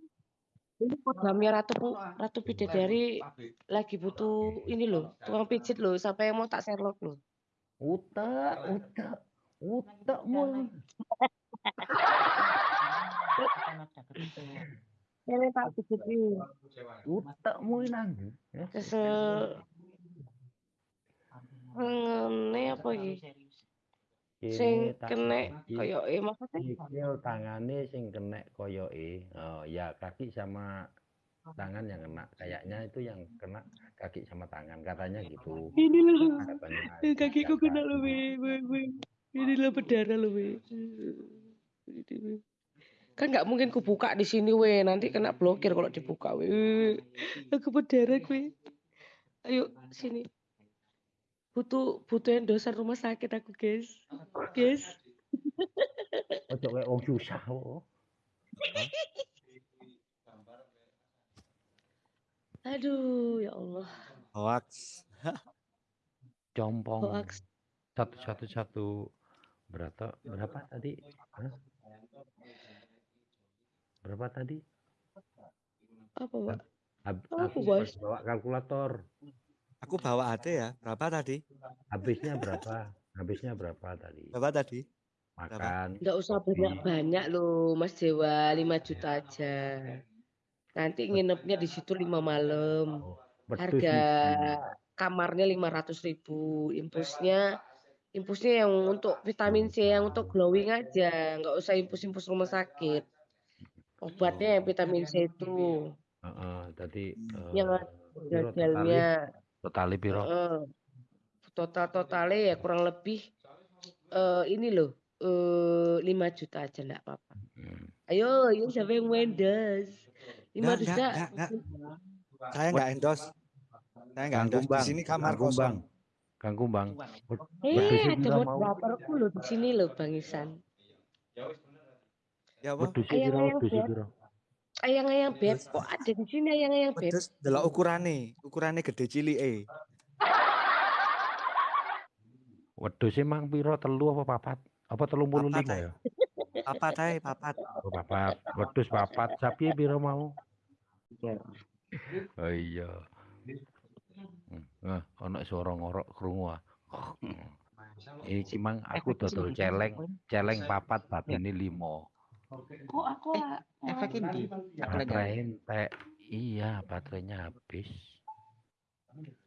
ini programnya Ratu Ratu Bidadari lagi butuh ini loh, tukang pijit loh, sampai mau tak Sherlock loh. Utak, utak, utak mul. Ini tak pijit ini. Utak mul nang. Ya. Kesel. Ngene apa iki? Sing Kene kena i- koyo eh maksudnya Sikil tangane sing kena koyoke. Oh ya kaki sama tangan yang kena. Kayaknya itu yang kena kaki sama tangan katanya gitu. ini loh. Katanya Kakiku kena loh, kaki. we, we, we. Ini loh berdarah loh, we. Ini, we. Kan nggak mungkin ku buka di sini, we. Nanti kena blokir kalau dibuka, we. Aku berdarah, we. Ayo sini. Butuh butuh endosan rumah sakit aku, guys. Guys. Ojo kayak wong susah. Aduh, ya Allah. Hoax. Compong. Hoax. Satu satu satu berapa berapa tadi? Hah? Berapa tadi? Apa, Pak? Hab- Apa, aku Bos? bawa kalkulator. Aku bawa AD ya. Berapa tadi? Habisnya berapa? Habisnya berapa tadi? Berapa tadi? Makan. Nggak usah banyak-banyak loh, Mas Dewa. 5 juta aja. Nanti nginepnya di situ lima malam. Wedhus Harga kamarnya 500 ribu. Impusnya impusnya yang untuk vitamin C, yang untuk glowing aja. Nggak usah impus-impus rumah sakit. Obatnya yang vitamin C itu. Heeh, tadi eh, Yang piro totali? piro? Heeh. Total-totalnya ya kurang lebih eh ini loh. eh 5 juta aja enggak apa-apa. Hmm. Ayo, ayo siapa yang mau endorse? 5 Enggak, juta. enggak, enggak, Saya nggak endorse. Saya nggak Kang endorse. Di sini kamar Kang kosong. Kang Kumbang. Eh, ada mau? moderatorku loh di sini loh, Bang Isan. Ya apa? Wedhusnya beb. piro? Ayang-ayang beb kok ada di sini ayang-ayang beb. Terus delok ukurane, ukurane gede cilike. Wedhusnya mang piro? Telu apa papat? Apa telung puluh lima ya? Papat ae, papat. Oh, papat. Wedhus papat. Sapi piro mau? Oh iya. Nah, ono suara ngorok krungu ah. Iki mang aku dodol celeng, celeng papat batine limo. Kok aku Efek ini. Baterai. Iya, baterainya habis.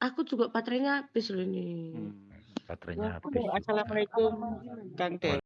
aku juga baterainya habis loh ini. Baterainya Aku habis. Assalamualaikum Kang Dewa.